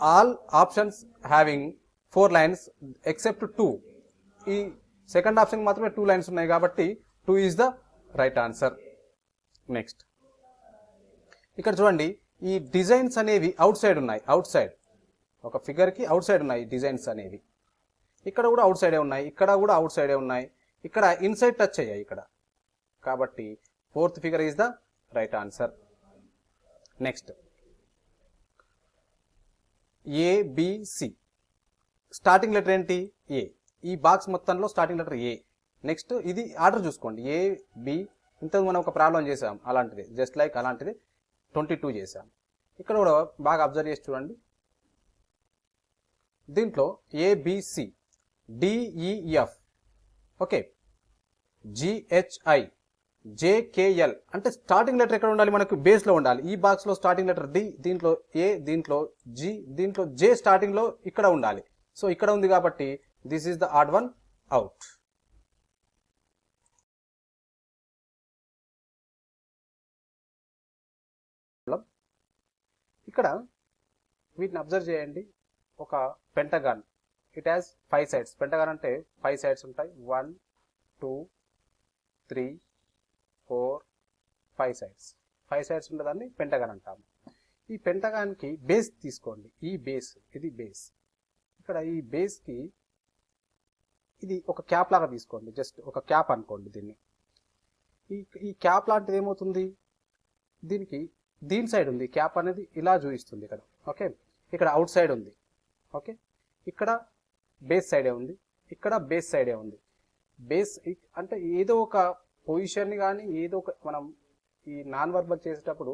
all options having four lines except two ఈ second option మాత్రమే టూ లైన్స్ ఉన్నాయి కాబట్టి two is the right answer next ఇక్కడ చూడండి ఈ designs అనేవి outside ఉన్నాయి. Outside ఒక ఫిగర్కి అవుట్ సైడ్ ఉన్నాయి డిజైన్స్ అనేవి. ఇక్కడ కూడా అవుట్ సైడే ఉన్నాయి. ఇక్కడ కూడా అవుట్ సైడే ఉన్నాయి. ఇక్కడ ఇన్సైడ్ టచ్ అయ్యాయి ఇక్కడ. కాబట్టి fourth figure is the right answer next ABC starting letter ఏంటి? ఏ ఈ బాక్స్ మొత్తంలో స్టార్టింగ్ లెటర్ ఏ నెక్స్ట్ ఇది ఆర్డర్ చూసుకోండి. ఏ బి ఇంతకు మనం ఒక ప్రాబ్లం చేసాం. అలాంటిది. జస్ట్ లైక్ అలాంటిది. ట్వంటీ టూ చేసాం. ఇక్కడ కూడా బాగా అబ్జర్వ్ చేసి చూడండి. దీంట్లో ABC DEF okay GHI JKL. అంటే స్టార్టింగ్ లెటర్ ఎక్కడ ఉండాలి? మనకు బేస్లో ఉండాలి. ఈ బాక్స్లో స్టార్టింగ్ లెటర్ డి దీంట్లో ఏ దీంట్లో జి దీంట్లో జే స్టార్టింగ్లో ఇక్కడ ఉండాలి. సో ఇక్కడ ఉంది కాబట్టి this is the odd one out ఇక్కడ వీటిని అబ్జర్వ్ చేయండి. ఒక pentagon it has five sides pentagon అంటే ఫైవ్ సైడ్స్ ఉంటాయి. One two three four five sides. Five sides ఉండేదాన్ని పెంటగాన్ అంటాము. ఈ పెంటగాన్కి బేస్ తీసుకోండి. ఈ బేస్ ఇది బేస్. ఇక్కడ ఈ బేస్కి ఇది ఒక క్యాప్ లాగా తీసుకోండి. జస్ట్ ఒక క్యాప్ అనుకోండి దీన్ని. ఈ ఈ క్యాప్ లాంటిది ఏమవుతుంది? దీనికి దీని సైడ్ ఉంది. క్యాప్ అనేది ఇలా చూపిస్తుంది ఇక్కడ. ఓకే? ఇక్కడ అవుట్ సైడ్ ఉంది. ఓకే? ఇక్కడ బేస్ సైడే ఉంది. ఇక్కడ బేస్ సైడే ఉంది. బేస్ అంటే ఏదో ఒక పొజిషన్ని కానీ ఏదో ఒక మనం ఈ నాన్ వర్బల్ చేసేటప్పుడు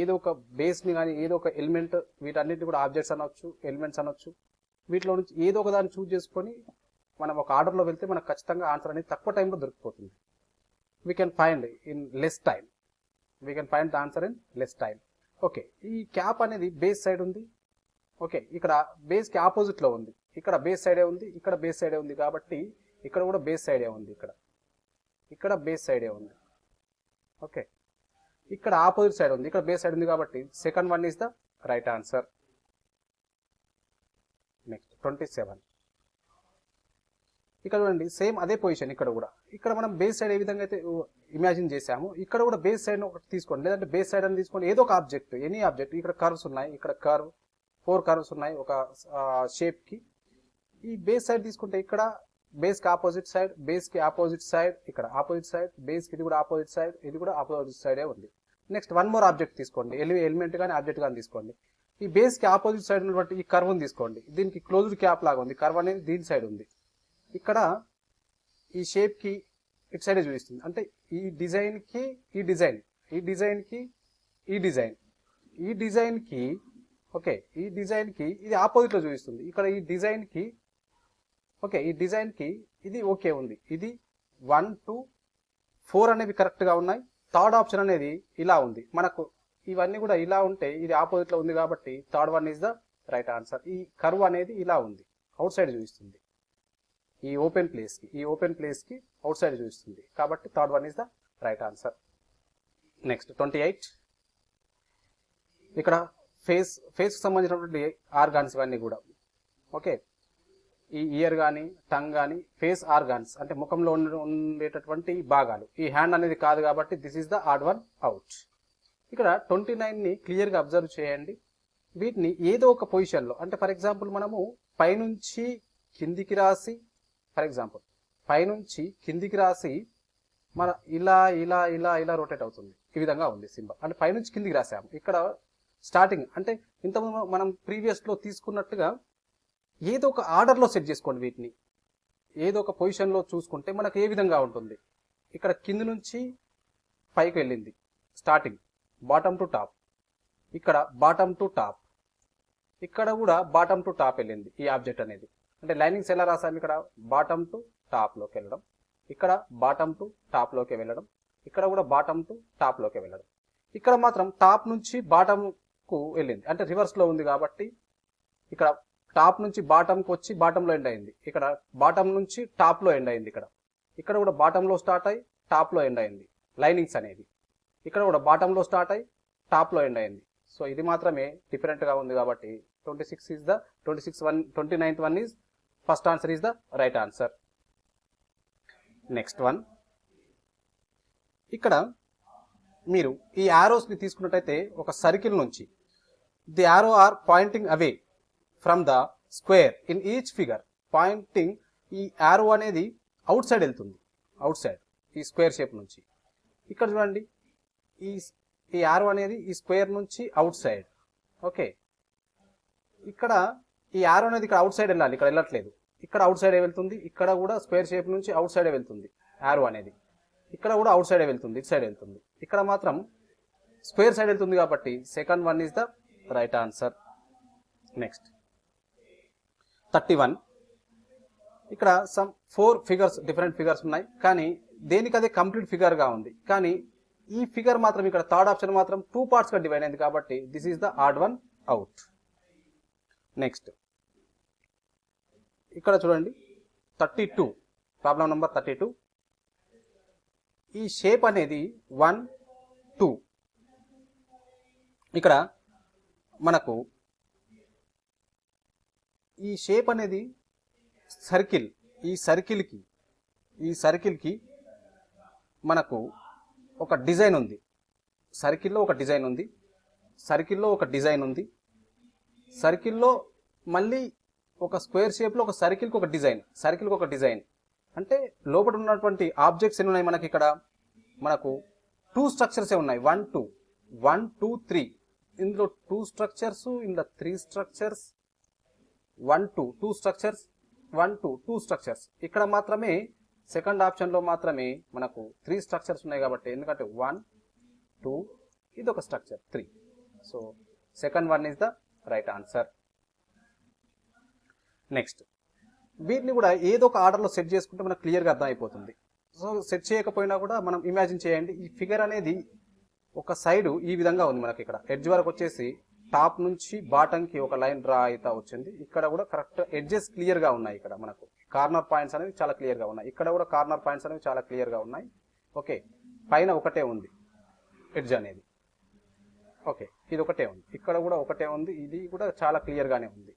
ఏదో ఒక బేస్ని కానీ ఏదో ఒక ఎలిమెంట్ వీటన్నిటిని కూడా ఆబ్జెక్ట్స్ అనొచ్చు ఎలిమెంట్స్ అనొచ్చు. వీటిలో నుంచి ఏదో ఒక దాన్ని చూజ్ చేసుకొని మనం ఒక ఆర్డర్లో వెళ్తే మనకు ఖచ్చితంగా ఆన్సర్ అనేది తక్కువ టైంలో దొరికిపోతుంది. We can find in less time we can find the answer in less time okay ఈ క్యాప్ అనేది బేస్ సైడ్ ఉంది. ఓకే ఇక్కడ బేస్కి ఆపోజిట్లో ఉంది. ఇక్కడ బేస్ సైడే ఉంది. ఇక్కడ బేస్ సైడే ఉంది కాబట్టి ఇక్కడ కూడా బేస్ సైడే ఉంది ఇక్కడ. ఇక్కడ బేస్ సైడే ఉంది. ఓకే ఇక్కడ ఆపోజిట్ సైడ్ ఉంది. ఇక్కడ బేస్ సైడ్ ఉంది కాబట్టి second one is the right answer next twenty seven ఇక్కడ చూడండి సేమ్ అదే పొజిషన్ ఇక్కడ కూడా. ఇక్కడ మనం బేస్ సైడ్ ఏ విధంగా అయితే ఇమాజిన్ చేసాము ఇక్కడ కూడా బేస్ సైడ్ ఒకటి తీసుకోండి. లేదంటే బేస్ సైడ్ అని తీసుకోండి. ఏదో ఒక ఆబ్జెక్ట్ ఎనీ ఆబ్జెక్ట్ ఇక్కడ కర్వ్స్ ఉన్నాయి. ఇక్కడ కర్వ్ ఫోర్ కర్వ్స్ ఉన్నాయి. ఒక షేప్కి ఈ బేస్ సైడ్ తీసుకుంటే ఇక్కడ బేస్కి ఆపోజిట్ సైడ్ బేస్కి ఆపోజిట్ సైడ్ ఇక్కడ ఆపోజిట్ సైడ్ బేస్కి ఇది కూడా ఆపోజిట్ సైడ్ ఇది కూడా ఆపోజిట్ సైడే ఉంది. నెక్స్ట్ వన్ మోర్ ఆబ్జెక్ట్ తీసుకోండి. ఎలి ఎలిమెంట్ కానీ ఆబ్జెక్ట్ కానీ తీసుకోండి. ఈ బేస్కి ఆపోజిట్ సైడ్ ఉన్నటువంటి ఈ కర్వ్ తీసుకోండి. దీనికి క్లోజ్డ్ క్యాప్ లాగా ఉంది. కర్వ్ అనేది దీని సైడ్ ఉంది. ఇక్కడ ఈ షేప్కి ఇటు సైడ్ చూపిస్తుంది. అంటే ఈ డిజైన్కి ఈ డిజైన్ ఈ డిజైన్కి ఈ డిజైన్ ఈ డిజైన్కి ఓకే ఈ డిజైన్కి ఇది ఆపోజిట్లో చూపిస్తుంది. ఇక్కడ ఈ డిజైన్కి ఓకే ఈ డిజైన్కి ఇది ఓకే ఉంది. ఇది వన్ టూ ఫోర్ అనేవి కరెక్ట్గా ఉన్నాయి. థర్డ్ ఆప్షన్ అనేది ఇలా ఉంది. మనకు ఇవన్నీ కూడా ఇలా ఉంటే ఇది ఆపోజిట్లో ఉంది కాబట్టి third one is the right answer. ఈ కర్వ్ అనేది ఇలా ఉంది. అవుట్ సైడ్ చూపిస్తుంది. ఈ ఓపెన్ ప్లేస్కి ఈ ఓపెన్ ప్లేస్కి అవుట్ సైడ్ చూపిస్తుంది. కాబట్టి third one is the right answer. Next twenty eight. ఇక్కడ ఫేస్ ఫేస్కి సంబంధించినటువంటి ఆర్గాన్స్ ఇవన్నీ కూడా. ఓకే ఈ ఇయర్ కానీ టంగ్ కానీ ఫేస్ ఆర్గాన్స్ అంటే ముఖంలో ఉండే- ఉండేటటువంటి భాగాలు. ఈ హ్యాండ్ అనేది కాదు కాబట్టి this is the odd one out ఇక్కడ ట్వంటీ నైన్ని క్లియర్గా అబ్జర్వ్ చేయండి. వీటిని ఏదో ఒక పొజిషన్లో అంటే ఫర్ ఎగ్జాంపుల్ మనము పైనుంచి కిందికి రాసి ఫర్ ఎగ్జాంపుల్ పైనుంచి కిందికి రాసి మన ఇలా ఇలా ఇలా ఇలా రొటేట్ అవుతుంది. ఈ విధంగా ఉంది సింబల్. అంటే పైనుంచి కిందికి రాసాము. ఇక్కడ స్టార్టింగ్ అంటే ఇంతకుముందు మనం ప్రీవియస్లో తీసుకున్నట్టుగా ఏదో ఒక ఆర్డర్లో సెట్ చేసుకోండి వీటిని. ఏదో ఒక పొజిషన్లో చూసుకుంటే మనకు ఏ విధంగా ఉంటుంది. ఇక్కడ కింది నుంచి పైకి వెళ్ళింది. స్టార్టింగ్ బాటమ్ టు టాప్ ఇక్కడ బాటమ్ టు టాప్ ఇక్కడ కూడా బాటమ్ టు టాప్ వెళ్ళింది ఈ ఆబ్జెక్ట్ అనేది. అంటే లైనింగ్స్ ఎలా రాసాము ఇక్కడ? బాటమ్ టు టాప్లోకి వెళ్ళడం. ఇక్కడ బాటమ్ టు టాప్లోకి వెళ్ళడం. ఇక్కడ కూడా బాటమ్ టు టాప్లోకి వెళ్ళడం. ఇక్కడ మాత్రం టాప్ నుంచి బాటమ్కు వెళ్ళింది. అంటే రివర్స్లో ఉంది కాబట్టి ఇక్కడ టాప్ నుంచి బాటంకి వచ్చి బాటంలో ఎండ్ అయింది. ఇక్కడ బాటం నుంచి టాప్లో ఎండ్ అయింది ఇక్కడ. ఇక్కడ కూడా బాటంలో స్టార్ట్ అయ్యి టాప్లో ఎండ్ అయింది. లైనింగ్స్ అనేది. ఇక్కడ కూడా బాటంలో స్టార్ట్ అయ్యి టాప్లో ఎండ్ అయింది. సో ఇది మాత్రమే డిఫరెంట్గా ఉంది కాబట్టి twenty six is the twenty six one twenty ninth one is first answer is the right answer next one ఇక్కడ మీరు ఈ యారోస్ని తీసుకున్నట్టయితే ఒక సర్కిల్ నుంచి the arrow are pointing away from the square in each figure pointing ఈ arrow అనేది outside వెళ్తుంది. అవుట్ సైడ్ ఈ స్క్వేర్ షేప్ నుంచి. ఇక్కడ చూడండి ఈ ఈ యారో అనేది ఈ స్క్వేర్ నుంచి అవుట్ సైడ్ ఓకే ఇక్కడ ఈ యారో అనేది ఇక్కడ అవుట్ సైడ్ వెళ్ళాలి ఇక్కడ వెళ్ళట్లేదు. ఇక్కడ అవుట్ సైడే వెళ్తుంది ఇక్కడ కూడా స్క్వేర్ షేప్ నుంచి అవుట్ సైడే వెళ్తుంది యారో అనేది. ఇక్కడ కూడా అవుట్ సైడే వెళ్తుంది ఇటు సైడ్ వెళ్తుంది. ఇక్కడ మాత్రం స్క్వేర్ సైడ్ వెళ్తుంది కాబట్టి second one is the right answer next thirty one. ఇక్కడ some four figures different figures ఉన్నాయి. కానీ దేనికదే కంప్లీట్ ఫిగర్గా ఉంది. కానీ ఈ ఫిగర్ మాత్రం ఇక్కడ థర్డ్ ఆప్షన్ మాత్రం టూ పార్ట్స్గా డివైడ్ అయింది కాబట్టి this is the odd one out next ఇక్కడ చూడండి. Thirty two problem number thirty two ఈ షేప్ అనేది వన్ టూ ఇక్కడ మనకు ఈ షేప్ అనేది సర్కిల్ ఈ సర్కిల్కి ఈ సర్కిల్కి మనకు ఒక డిజైన్ ఉంది. సర్కిల్లో ఒక డిజైన్ ఉంది. సర్కిల్లో ఒక డిజైన్ ఉంది. సర్కిల్లో మళ్ళీ ఒక స్క్వేర్ షేప్లో ఒక సర్కిల్కి ఒక డిజైన్ సర్కిల్కి ఒక డిజైన్ అంటే లోపల ఉన్నటువంటి ఆబ్జెక్ట్స్ ఎన్ని ఉన్నాయి మనకి ఇక్కడ? మనకు టూ స్ట్రక్చర్సే ఉన్నాయి. One two one two three ఇందులో టూ స్ట్రక్చర్స్ ఇందులో three structures one two two structures one two two structures. ఇక్కడ మాత్రమే సెకండ్ ఆప్షన్లో మాత్రమే మనకు త్రీ స్ట్రక్చర్స్ ఉన్నాయి కాబట్టి ఎందుకంటే వన్ టూ ఇది ఒక structure three. So second one is the right answer. Next. వీటిని కూడా ఏదో ఒక ఆర్డర్లో సెట్ చేసుకుంటే మనకు క్లియర్గా అర్థమైపోతుంది. సో సెట్ చేయకపోయినా కూడా మనం ఇమాజిన్ చేయండి ఈ ఫిగర్ అనేది ఒక సైడ్ ఈ విధంగా ఉంది మనకి ఇక్కడ. ఎడ్జ్ వరకు వచ్చేసి టాప్ నుంచి బాటంకి ఒక లైన్ డ్రా అయితే వచ్చింది. ఇక్కడ కూడా కరెక్ట్ ఎడ్జెస్ క్లియర్గా ఉన్నాయి ఇక్కడ మనకు. కార్నర్ పాయింట్స్ అనేవి చాలా క్లియర్గా ఉన్నాయి. ఇక్కడ కూడా కార్నర్ పాయింట్స్ అనేవి చాలా క్లియర్గా ఉన్నాయి. ఓకే. పైన ఒకటే ఉంది. ఎడ్జ్ అనేది. ఓకే. ఇది ఒకటే ఉంది. ఇక్కడ కూడా ఒకటే ఉంది. ఇది కూడా చాలా క్లియర్గానే ఉంది.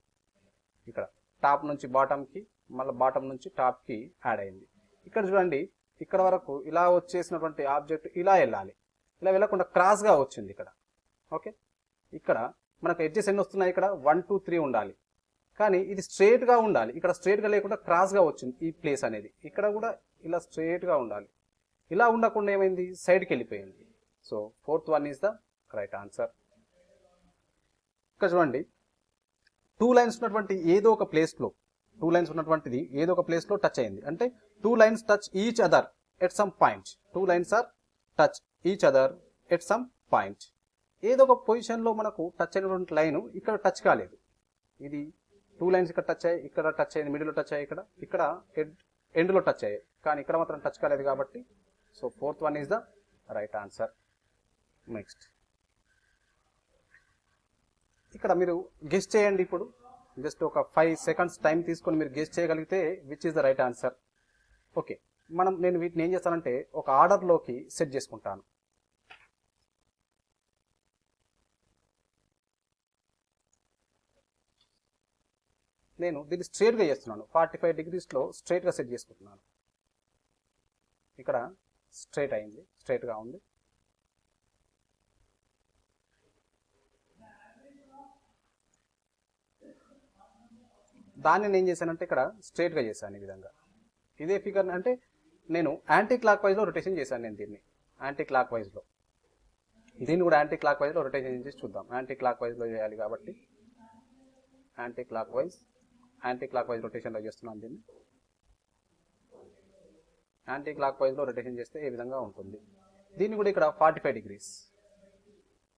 ఇక్కడ టాప్ నుంచి బాటంకి మళ్ళీ బాటం నుంచి టాప్కి యాడ్ అయింది. ఇక్కడ చూడండి. ఇక్కడ వరకు ఇలా వచ్చేసినటువంటి ఆబ్జెక్ట్ ఇలా వెళ్ళాలి. ఇలా వెళ్ళకుండా క్రాస్గా వచ్చింది ఇక్కడ. ఓకే. ఇక్కడ మనకు ఎడ్జెస్ ఎన్ని వస్తున్నాయి ఇక్కడ? వన్ టూ త్రీ ఉండాలి. కానీ ఇది స్ట్రేట్గా ఉండాలి. ఇక్కడ స్ట్రేట్గా లేకుండా క్రాస్గా వచ్చింది ఈ ప్లేస్ అనేది. ఇక్కడ కూడా ఇలా స్ట్రేట్గా ఉండాలి. ఇలా ఉండకుండా ఏమైంది? సైడ్కి వెళ్ళిపోయింది. So fourth one is the right answer ఇక్కడ చూడండి. టూ లైన్స్ ఉన్నటువంటి ఏదో ఒక ప్లేస్లో టూ లైన్స్ ఉన్నటువంటిది ఏదో ఒక ప్లేస్లో టచ్ అయింది. అంటే two lines touch each other at some point two lines are touch each other at some point ఏదో ఒక పొజిషన్లో మనకు టచ్ అయినటువంటి లైన్ ఇక్కడ టచ్ కాలేదు. ఇది టూ లైన్స్ ఇక్కడ టచ్ అయ్యాయి ఇక్కడ టచ్ అయ్యింది మిడిల్లో టచ్ అయ్యాయి ఇక్కడ ఇక్కడ ఎండ్ ఎండ్లో టచ్ అయ్యాయి. కానీ ఇక్కడ మాత్రం టచ్ కాలేదు కాబట్టి so fourth one is the right answer next ఇక్కడ మీరు గెస్ట్ చేయండి ఇప్పుడు. జస్ట్ ఒక ఫైవ్ సెకండ్స్ టైం తీసుకొని మీరు గెస్ట్ చేయగలిగితే which is the right answer okay మనం నేను వీటిని ఏం చేస్తానంటే ఒక ఆర్డర్లోకి సెట్ చేసుకుంటాను. నేను దీన్ని స్ట్రేట్గా చేస్తున్నాను. ఫార్టీ ఫైవ్ డిగ్రీస్లో స్ట్రేట్గా సెట్ చేసుకుంటున్నాను. ఇక్కడ స్ట్రేట్ అయింది. స్ట్రేట్గా ఉంది. దాన్ని నేను ఏం చేశానంటే ఇక్కడ స్ట్రేట్గా చేశాను ఈ విధంగా. ఇదే ఫిగర్ అంటే నేను యాంటీ క్లాక్ వైజ్లో రొటేషన్ చేశాను నేను దీన్ని. యాంటీ క్లాక్ వైజ్లో దీన్ని కూడా యాంటీ క్లాక్ వైజ్లో రొటేషన్ చేసి చూద్దాం. యాంటీ క్లాక్ వైజ్లో చేయాలి కాబట్టి anti clock wise anti clock wise రొటేషన్లో చేస్తున్నాను దీన్ని. యాంటీ క్లాక్ వైజ్లో రొటేషన్ చేస్తే ఏ విధంగా ఉంటుంది. దీన్ని కూడా ఇక్కడ ఫార్టీ ఫైవ్ డిగ్రీస్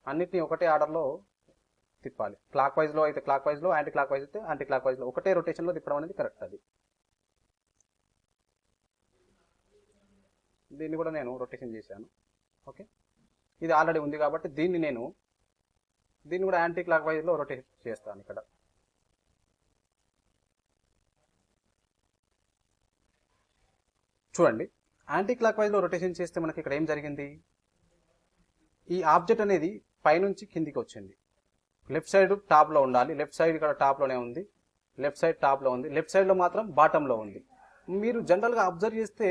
అన్నిటిని ఒకటే ఆర్డర్లో తిప్పాలి. క్లాక్ వైజ్లో అయితే క్లాక్ వైజ్లో యాంటీ క్లాక్ వైజ్ అయితే యాంటీ క్లాక్ వైజ్లో ఒకటే రొటేషన్లో తిప్పడం అనేది కరెక్ట్ అది. దీన్ని కూడా నేను రొటేషన్ చేశాను. ఓకే? ఇది ఆల్రెడీ ఉంది కాబట్టి దీన్ని నేను దీన్ని కూడా యాంటీ క్లాక్ వైజ్లో రొటేషన్ చేస్తాను ఇక్కడ. చూడండి. యాంటీ క్లాక్ వైజ్లో రొటేషన్ చేస్తే మనకి ఇక్కడ ఏం జరిగింది? ఈ ఆబ్జెక్ట్ అనేది పైనుంచి కిందికి వచ్చింది. లెఫ్ట్ సైడ్ టాప్లో ఉండాలి. లెఫ్ట్ సైడ్ ఇక్కడ టాప్లోనే ఉంది. లెఫ్ట్ సైడ్ టాప్లో ఉంది. లెఫ్ట్ సైడ్లో మాత్రం బాటంలో ఉంది. మీరు జనరల్గా అబ్జర్వ్ చేస్తే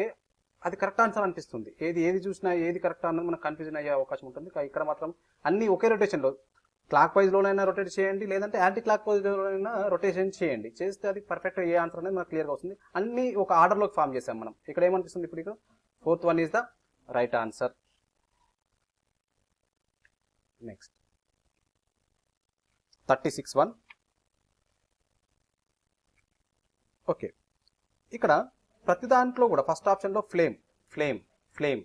అది కరెక్ట్ ఆన్సర్ అనిపిస్తుంది. ఏది ఏది చూసినా ఏది కరెక్ట్ అన్నది మనకు కన్ఫ్యూజన్ అయ్యే అవకాశం ఉంటుంది. ఇక్కడ మాత్రం అన్ని ఒకే రొటేషన్లో క్లాక్ వైజ్లోనైనా రొటేట్ చేయండి లేదంటే యాంటీ క్లాక్ వైజ్లోనైనా రొటేషన్ చేయండి. చేస్తే అది పర్ఫెక్ట్ ఏ ఆన్సర్ అనేది మనకు క్లియర్గా వస్తుంది. అన్ని ఒక ఆర్డర్లోకి ఫామ్ చేసాం మనం. ఇక్కడ ఏమనిపిస్తుంది ఇప్పుడు ఇక్కడ fourth one is the right answer. Next. Thirty six one. Okay. ఇక్కడ ప్రతి దాంట్లో కూడా ఫస్ట్ ఆప్షన్లో ఫ్లేమ్ ఫ్లేమ్ ఫ్లేమ్.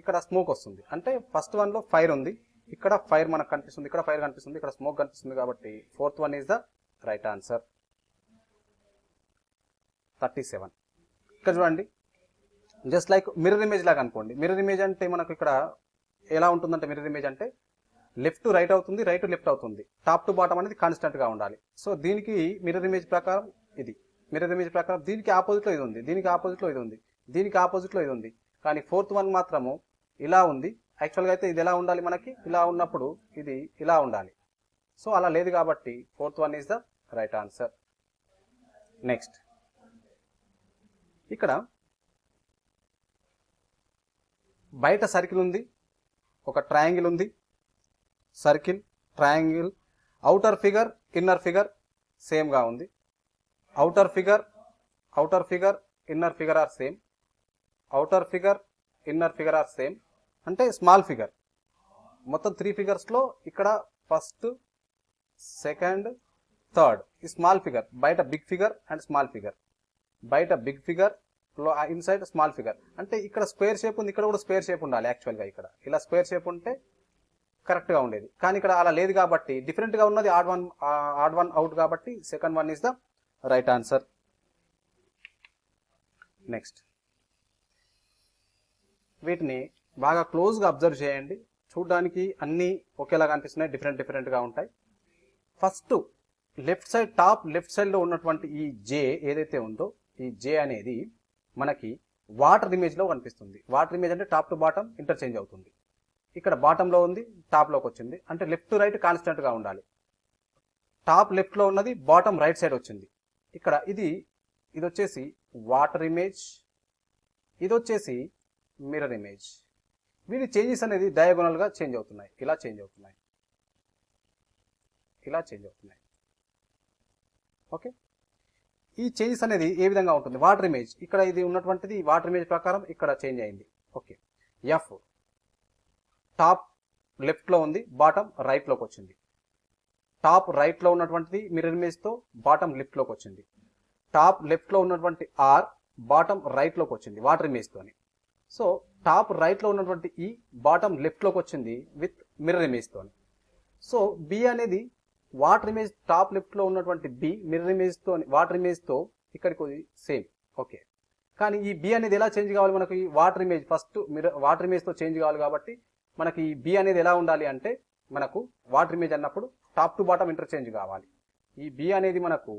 ఇక్కడ స్మోక్ వస్తుంది. అంటే ఫస్ట్ వన్లో ఫైర్ ఉంది. ఇక్కడ ఫైర్ మనకు కనిపిస్తుంది ఇక్కడ ఫైర్ కనిపిస్తుంది ఇక్కడ స్మోక్ కనిపిస్తుంది కాబట్టి fourth one is the right answer. Thirty seven. ఇక్కడ చూడండి. జస్ట్ లైక్ మిర్రర్ ఇమేజ్ లాగా అనుకోండి. మిర్రర్ ఇమేజ్ అంటే మనకు ఇక్కడ ఎలా ఉంటుందంటే మిర్రర్ ఇమేజ్ అంటే లెఫ్ట్ రైట్ అవుతుంది రైట్ లెఫ్ట్ అవుతుంది. టాప్ టు బాటం అనేది కాన్స్టెంట్గా ఉండాలి. సో దీనికి మిర్రర్ ఇమేజ్ ప్రకారం ఇది. మిర్రర్ ఇమేజ్ ప్రకారం దీనికి ఆపోజిట్లో ఇది ఉంది దీనికి ఆపోజిట్లో ఇది ఉంది దీనికి ఆపోజిట్లో ఇది ఉంది. కానీ ఫోర్త్ వన్ మాత్రము ఇలా ఉంది. యాక్చువల్గా అయితే ఇది ఎలా ఉండాలి మనకి? ఇలా ఉన్నప్పుడు ఇది ఇలా ఉండాలి. సో అలా లేదు కాబట్టి fourth one is the right answer next ఇక్కడ బయట సర్కిల్ ఉంది ఒక ట్రయాంగిల్ ఉంది. Circle triangle outer figure inner figure సేమ్గా ఉంది. Outer figure outer figure inner figure are same outer figure inner figure are same అంటే స్మాల్ ఫిగర్ మొత్తం three ఫిగర్స్లో ఇక్కడ ఫస్ట్ సెకండ్ థర్డ్ ఈ స్మాల్ ఫిగర్ బయట big figure and small figure బయట big figure inside small figure అంటే ఇక్కడ square shape ఉంది ఇక్కడ కూడా స్క్వేర్ షేప్ ఉండాలి యాక్చువల్గా ఇక్కడ. ఇలా స్క్వేర్ షేప్ ఉంటే కరెక్ట్గా ఉండేది. కానీ ఇక్కడ అలా లేదు కాబట్టి డిఫరెంట్గా ఉన్నది odd one odd one out కాబట్టి second one is the right answer next వీటిని బాగా క్లోజ్గా అబ్జర్వ్ చేయండి. చూడడానికి అన్నీ ఒకేలాగా అనిపిస్తున్నాయి డిఫరెంట్ డిఫరెంట్గా ఉంటాయి. First left side top left సైడ్లో ఉన్నటువంటి ఈ జే ఏదైతే ఉందో ఈ జే అనేది మనకి వాటర్ ఇమేజ్లో కనిపిస్తుంది. వాటర్ ఇమేజ్ అంటే టాప్ టు బాటమ్ ఇంటర్చేంజ్ అవుతుంది. ఇక్కడ బాటంలో ఉంది టాప్లోకి వచ్చింది. అంటే లెఫ్ట్ టు రైట్ కాన్స్టెంట్గా ఉండాలి. టాప్ లెఫ్ట్లో ఉన్నది బాటమ్ రైట్ సైడ్ వచ్చింది. ఇక్కడ ఇది ఇది వచ్చేసి వాటర్ ఇమేజ్ ఇది వచ్చేసి మిర్రర్ ఇమేజ్. వీటి చేంజెస్ అనేది డయాగోనల్గా చేంజ్ అవుతున్నాయి. ఇలా చేంజ్ అవుతున్నాయి. ఇలా చేంజ్ అవుతున్నాయి. ఓకే ఈ చేంజెస్ అనేది ఏ విధంగా ఉంటుంది? వాటర్ ఇమేజ్ ఇక్కడ ఇది ఉన్నటువంటిది వాటర్ ఇమేజ్ ప్రకారం ఇక్కడ చేంజ్ అయింది. ఓకే ఎఫ్ టాప్ లెఫ్ట్లో ఉంది బాటమ్ రైట్లోకి వచ్చింది. టాప్ రైట్లో ఉన్నటువంటిది మిర్రర్ ఇమేజ్తో బాటమ్ లెఫ్ట్లోకి వచ్చింది. టాప్ లెఫ్ట్లో ఉన్నటువంటి ఆర్ బాటమ్ రైట్లోకి వచ్చింది వాటర్ ఇమేజ్తోని సో టాప్ రైట్లో ఉన్నటువంటి ఈ బాటమ్ లెఫ్ట్లోకి వచ్చింది విత్ మిర్రర్ ఇమేజ్తో సో బి అనేది వాటర్ ఇమేజ్ టాప్ లెఫ్ట్లో ఉన్నటువంటి బి మిర్రర్ ఇమేజ్తో వాటర్ ఇమేజ్తో ఇక్కడికి సేమ్. ఓకే. కానీ ఈ బి అనేది ఎలా చేంజ్ కావాలి మనకు ఈ water image? First mirror water ఇమేజ్తో change కావాలి కాబట్టి మనకి ఈ బి అనేది ఎలా ఉండాలి అంటే మనకు వాటర్ ఇమేజ్ అన్నప్పుడు టాప్ టు బాటమ్ ఇంటర్చేంజ్ కావాలి. ఈ బి అనేది మనకు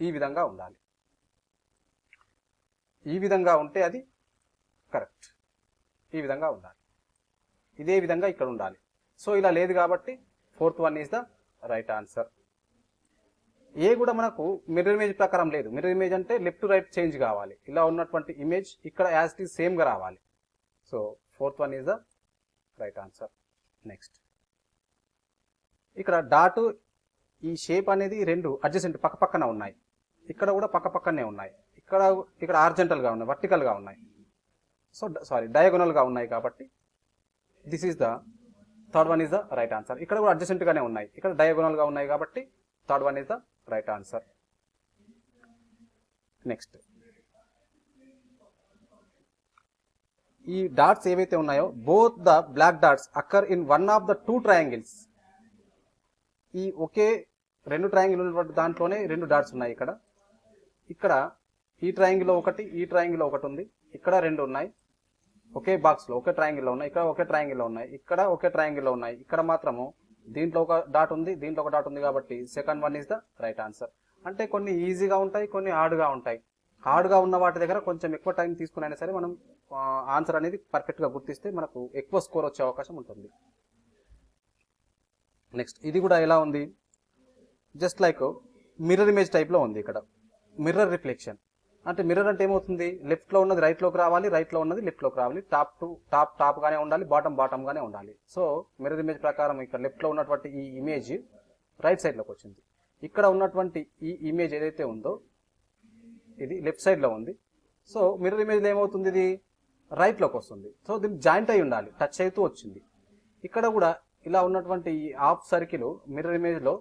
ఈ విధంగా ఉండాలి. ఈ విధంగా ఉంటే అది కరెక్ట్. ఈ విధంగా ఉండాలి. ఇదే విధంగా ఇక్కడ ఉండాలి. సో ఇలా లేదు కాబట్టి fourth one is the right answer. A కూడా మనకు మిర్రర్ ఇమేజ్ ప్రకారం లేదు. మిర్రర్ ఇమేజ్ అంటే లెఫ్ట్ టు రైట్ చేంజ్ కావాలి. ఇలా ఉన్నటువంటి ఇమేజ్ ఇక్కడ యాజ్ ఇట్ ఈజ్ సేమ్గా రావాలి. So fourth one is the right answer. Next. ఇక్కడ డాట్ ఈ షేప్ అనేది రెండు అడ్జసెంట్ పక్కపక్కన ఉన్నాయి. ఇక్కడ కూడా పక్కపక్కనే ఉన్నాయి. ఇక్కడ ఇక్కడ ఆర్జెంటల్గా ఉన్నాయి వర్టికల్గా ఉన్నాయి. సో సారీ డయాగోనల్గా ఉన్నాయి కాబట్టి this is the third one is the right answer ఇక్కడ కూడా అడ్జసెంట్గానే ఉన్నాయి. ఇక్కడ డయాగోనల్గా ఉన్నాయి కాబట్టి third one is the right answer next ఈ డాట్స్ ఏవైతే ఉన్నాయో both the black dots occur in one of the two triangles ఈ ఒకే రెండు ట్రయాంగిల్ ఉన్నటువంటి దాంట్లోనే రెండు డాట్స్ ఉన్నాయి ఇక్కడ. ఇక్కడ ఈ ట్రయాంగిల్ ఒకటి ఈ ట్రయాంగిల్ ఒకటి ఉంది. ఇక్కడ రెండు ఉన్నాయి. ఒకే బాక్స్లో ఒకే ట్రయాంగిల్లో ఉన్నాయి ఇక్కడ ఒకే ట్రయాంగిల్లో ఉన్నాయి ఇక్కడ ఒకే ట్రయాంగిల్లో ఉన్నాయి. ఇక్కడ మాత్రము దీంట్లో ఒక డాట్ ఉంది దీంట్లో ఒక డాట్ ఉంది కాబట్టి second one is the right answer అంటే కొన్ని ఈజీగా ఉంటాయి కొన్ని హార్డ్గా ఉంటాయి. హార్డ్గా ఉన్న వాటి దగ్గర కొంచెం ఎక్కువ టైం తీసుకునైనా సరే మనం ఆన్సర్ అనేది పర్ఫెక్ట్గా గుర్తిస్తే మనకు ఎక్కువ స్కోర్ వచ్చే అవకాశం ఉంటుంది. నెక్స్ట్ ఇది కూడా ఎలా ఉంది? జస్ట్ లైక్ మిర్రర్ ఇమేజ్ టైప్లో ఉంది ఇక్కడ. మిర్రర్ రిఫ్లెక్షన్ అంటే మిర్రర్ అంటే ఏమవుతుంది? లెఫ్ట్లో ఉన్నది రైట్లోకి రావాలి రైట్లో ఉన్నది లెఫ్ట్లోకి రావాలి. టాప్ టు టాప్ టాప్ గానే ఉండాలి బాటమ్ బాటమ్ గానే ఉండాలి. సో మిర్రర్ ఇమేజ్ ప్రకారం ఇక్కడ లెఫ్ట్లో ఉన్నటువంటి ఈ ఇమేజ్ రైట్ సైడ్లోకి వచ్చింది. ఇక్కడ ఉన్నటువంటి ఈ ఇమేజ్ ఏదైతే ఉందో ఇది లెఫ్ట్ సైడ్లో ఉంది. సో మిర్రర్ ఇమేజ్లో ఏమవుతుంది ఇది? రైట్లోకి వస్తుంది. సో దీన్ని జాయింట్ అయి ఉండాలి టచ్ అవుతూ వచ్చింది. ఇక్కడ కూడా ఇలా ఉన్నటువంటి ఈ హాఫ్ సర్కిల్ మిర్రర్ ఇమేజ్లో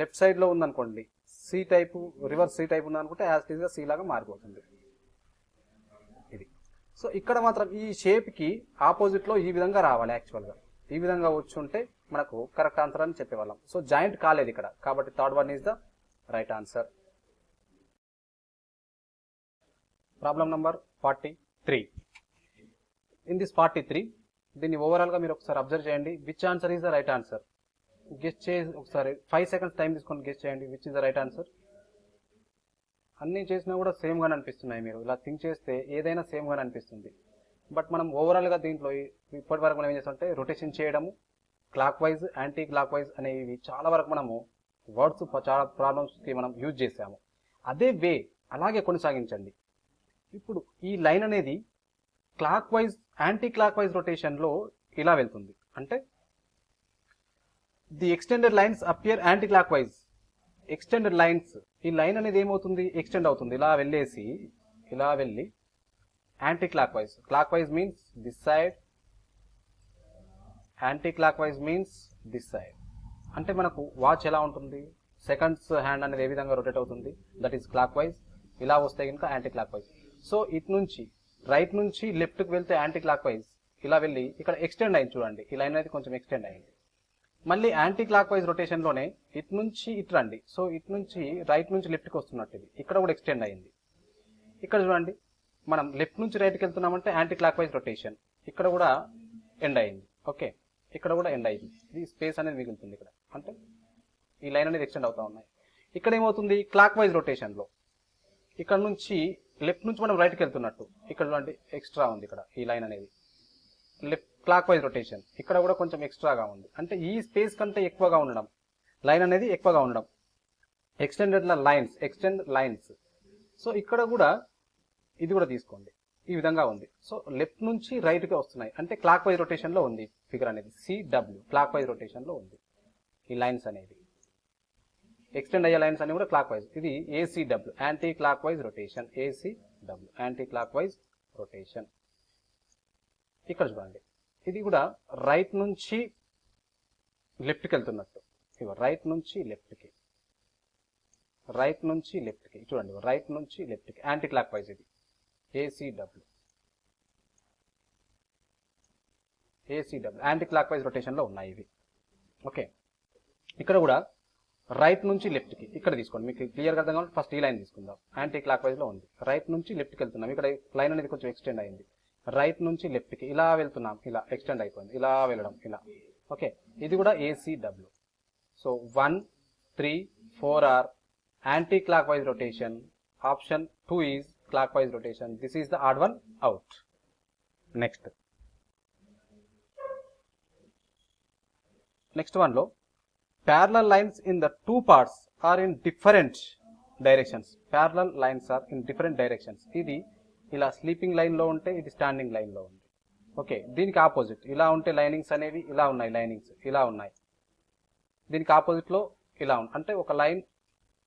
లెఫ్ట్ సైడ్లో ఉందనుకోండి C type reverse C type ఉందనుకుంటే as టీజ్గా సి లాగా మారిపోతుంది. ఇది. సో ఇక్కడ మాత్రం ఈ షేప్కి ఆపోజిట్లో ఈ విధంగా రావాలి యాక్చువల్గా ఈ విధంగా వచ్చి ఉంటే మనకు కరెక్ట్ ఆన్సర్ అని చెప్పేవాళ్ళం. సో జాయింట్ కాలేదు ఇక్కడ. కాబట్టి third one is the right answer problem number forty three in this forty three దీన్ని ఓవరాల్గా మీరు ఒకసారి అబ్జర్వ్ చేయండి. Which answer is the right answer guess చేసి ఒకసారి ఫైవ్ సెకండ్స్ టైం తీసుకొని గెస్ట్ చేయండి. Which is the right answer అన్ని చేసినా కూడా సేమ్గానే అనిపిస్తున్నాయి మీరు. ఇలా థింక్ చేస్తే ఏదైనా సేమ్గానే అనిపిస్తుంది. బట్ మనం ఓవరాల్గా దీంట్లో ఇప్పటి వరకు మనం ఏం చేస్తామంటే రొటేషన్ చేయడము clock wise anti clock wise అనేవి చాలా వరకు మనము వర్డ్స్ చాలా ప్రాబ్లమ్స్కి మనం యూజ్ చేసాము. అదే వే అలాగే కొనసాగించండి. ఇప్పుడు ఈ లైన్ అనేది clock wise anti clock wise రొటేషన్లో ఇలా వెళ్తుంది. అంటే the extended lines appear anticlockwise extended lines ఈ లైన్ అనేది ఏమవుతుంది? ఎక్స్టెండ్ అవుతుంది. ఇలా వెళ్ళేసి ఇలా వెళ్ళి anticlockwise clockwise means this side anticlockwise means this side. అంటే మనకు వాచ్ ఎలా ఉంటుంది? సెకండ్స్ హ్యాండ్ అనేది ఏ విధంగా రొటేట్ అవుతుంది? దట్ ఈస్ క్లాక్ వైజ్ ఇలా వస్తే కనుక యాంటీ క్లాక్ వైజ్ సో ఇటు నుంచి రైట్ నుంచి లెఫ్ట్కి వెళ్తే యాంటీ క్లాక్ వైజ్ ఇలా వెళ్ళి ఇక్కడ ఎక్స్టెండ్ అయింది చూడండి. ఈ లైన్ అనేది కొంచెం ఎక్స్టెండ్ అయింది. మళ్ళీ యాంటీ క్లాక్ వైజ్ రొటేషన్లోనే ఇటు నుంచి ఇటు రండి. సో ఇటు నుంచి రైట్ నుంచి లెఫ్ట్కి వస్తున్నట్టు ఇది. ఇక్కడ కూడా ఎక్స్టెండ్ అయింది. ఇక్కడ చూడండి. మనం లెఫ్ట్ నుంచి రైట్కి వెళ్తున్నామంటే యాంటీ క్లాక్ వైజ్ రొటేషన్ ఇక్కడ కూడా ఎండ్ అయింది. ఓకే ఇక్కడ కూడా ఎండ్ అయింది. ఇది స్పేస్ అనేది మిగులుతుంది ఇక్కడ. అంటే ఈ లైన్ అనేది ఎక్స్టెండ్ అవుతా ఉన్నాయి. ఇక్కడ ఏమవుతుంది? క్లాక్ వైజ్ రొటేషన్లో ఇక్కడ నుంచి లెఫ్ట్ నుంచి మనం రైట్కి వెళ్తున్నట్టు. ఇక్కడ చూడండి ఎక్స్ట్రా ఉంది ఇక్కడ ఈ లైన్ అనేది. లెఫ్ట్ క్లాక్ వైజ్ రొటేషన్ ఇక్కడ కూడా కొంచెం ఎక్స్ట్రాగా ఉంది. అంటే ఈ స్పేస్ కంటే ఎక్కువగా ఉండడం. లైన్ అనేది ఎక్కువగా ఉండడం. Extended lines extend lines so ఇక్కడ కూడా ఇది కూడా తీసుకోండి. ఈ విధంగా ఉంది. సో లెఫ్ట్ నుంచి రైట్గా వస్తున్నాయి. అంటే క్లాక్ వైజ్ రొటేషన్లో ఉంది ఫిగర్ అనేది. సిడబ్ల్యూ క్లాక్ వైజ్ రొటేషన్లో ఉంది ఈ లైన్స్ అనేది. ఎక్స్టెండ్ అయ్యే లైన్స్ అని కూడా క్లాక్ వైజ్ ఇది ACW anticlockwise rotation ACW anticlockwise rotation ఇక్కడ చూడండి. ఇది కూడా రైట్ నుంచి లెఫ్ట్కి వెళ్తున్నట్టు. ఇగో రైట్ నుంచి లెఫ్ట్కి రైట్ నుంచి లెఫ్ట్కి చూడండి రైట్ నుంచి లెఫ్ట్కి యాంటీ క్లాక్ వైజ్ ఇది ACW ACW anti clock wise రొటేషన్లో ఉన్నాయి ఇవి. ఓకే. ఇక్కడ కూడా రైట్ నుంచి లెఫ్ట్కి ఇక్కడ తీసుకోండి. మీకు క్లియర్గా అర్థం కావాలి? ఫస్ట్ ఈ లైన్ తీసుకుందాం. యాంటీ క్లాక్ వైజ్లో ఉంది. రైట్ నుంచి లెఫ్ట్కి వెళ్తున్నాం. ఇక్కడ లైన్ అనేది కొంచెం ఎక్స్టెండ్ అయింది. రైట్ నుంచి లెఫ్ట్కి ఇలా వెళ్తున్నాం ఇలా ఎక్స్టెండ్ అయిపోయింది ఇలా వెళ్ళడం ఇలా. ఓకే ఇది కూడా ACW so one three four are anticlockwise rotation option two is clockwise rotation this is the odd one out next next వన్లో parallel lines in the two parts are in different directions. Parallel lines are in different directions. ఇది ఇలా sleeping లైన్లో ఉంటే ఇది standing లైన్లో ఉంది. Okay దీనికి opposite ఇలా ఉంటే లైనింగ్స్ అనేవి ఇలా ఉన్నాయి లైనింగ్స్ ఇలా ఉన్నాయి. దీనికి ఆపోజిట్లో ఇలా ఉంది అంటే ఒక లైన్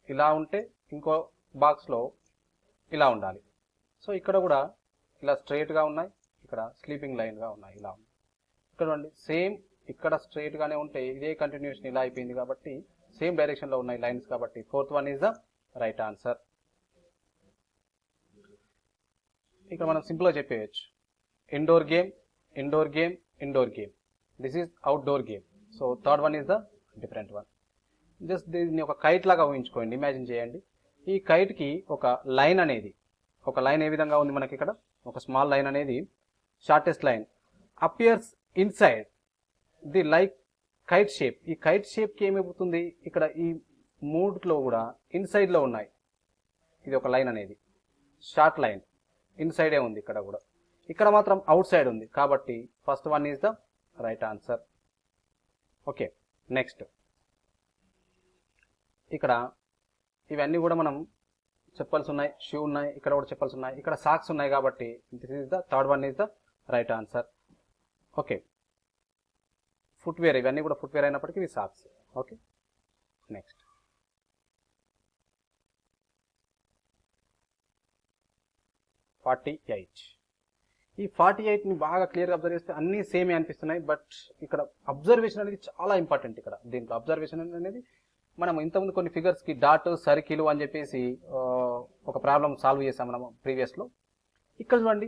ఇలా ఉంటే ఇంకో బాక్స్లో ఇలా ఉండాలి. సో ఇక్కడ కూడా ఇలా స్ట్రైట్గా ఉన్నాయి ఇక్కడ స్లీపింగ్ లైన్గా ఉన్నాయి ఇలా ఉన్నాయి. ఇక్కడ చూడండి సేమ్ ఇక్కడ స్ట్రైట్గానే ఉంటే ఇదే కంటిన్యూషన్ ఇలా అయిపోయింది కాబట్టి సేమ్ డైరెక్షన్లో ఉన్నాయి లైన్స్ కాబట్టి fourth one is the right answer ఇక్కడ మనం సింపుల్గా చెప్పేయచ్చు. Indoor game indoor game indoor game this is outdoor game so third one is the different one just దీన్ని ఒక కైట్ లాగా ఊహించుకోండి. ఇమాజిన్ చేయండి. ఈ కైట్కి ఒక లైన్ అనేది ఒక లైన్ ఏ విధంగా ఉంది మనకి ఇక్కడ? ఒక స్మాల్ లైన్ అనేది shortest line appears inside the like kite shape ఈ కైట్ షేప్కి ఏమైపోతుంది? ఇక్కడ ఈ మూడులో కూడా ఇన్సైడ్లో ఉన్నాయి. ఇది ఒక లైన్ అనేది. షార్ట్ లైన్ ఇన్సైడే ఉంది ఇక్కడ కూడా. ఇక్కడ మాత్రం అవుట్ సైడ్ ఉంది. కాబట్టి first one is the right answer okay next ఇక్కడ ఇవన్నీ కూడా మనం చెప్పాల్సి ఉన్నాయి షూ ఉన్నాయి ఇక్కడ కూడా చెప్పాల్సి ఉన్నాయి. ఇక్కడ సాక్స్ ఉన్నాయి కాబట్టి this is the third one is the right answer okay footwear ఇవన్నీ కూడా ఫుట్వేర్ అయినప్పటికీ ఇవి socks okay next forty eight. ఈ ఫార్టీ ఎయిట్ని బాగా క్లియర్గా అబ్జర్వ్ చేస్తే అన్నీ సేమే అనిపిస్తున్నాయి బట్ ఇక్కడ అబ్జర్వేషన్ అనేది చాలా ఇంపార్టెంట్ ఇక్కడ. దీంట్లో అబ్జర్వేషన్ అనేది మనం ఇంతకుముందు కొన్ని ఫిగర్స్కి డాట్ సర్కిల్ అని చెప్పేసి ఒక ప్రాబ్లం సాల్వ్ చేసాం మనం ప్రీవియస్లో. ఇక్కడ చూడండి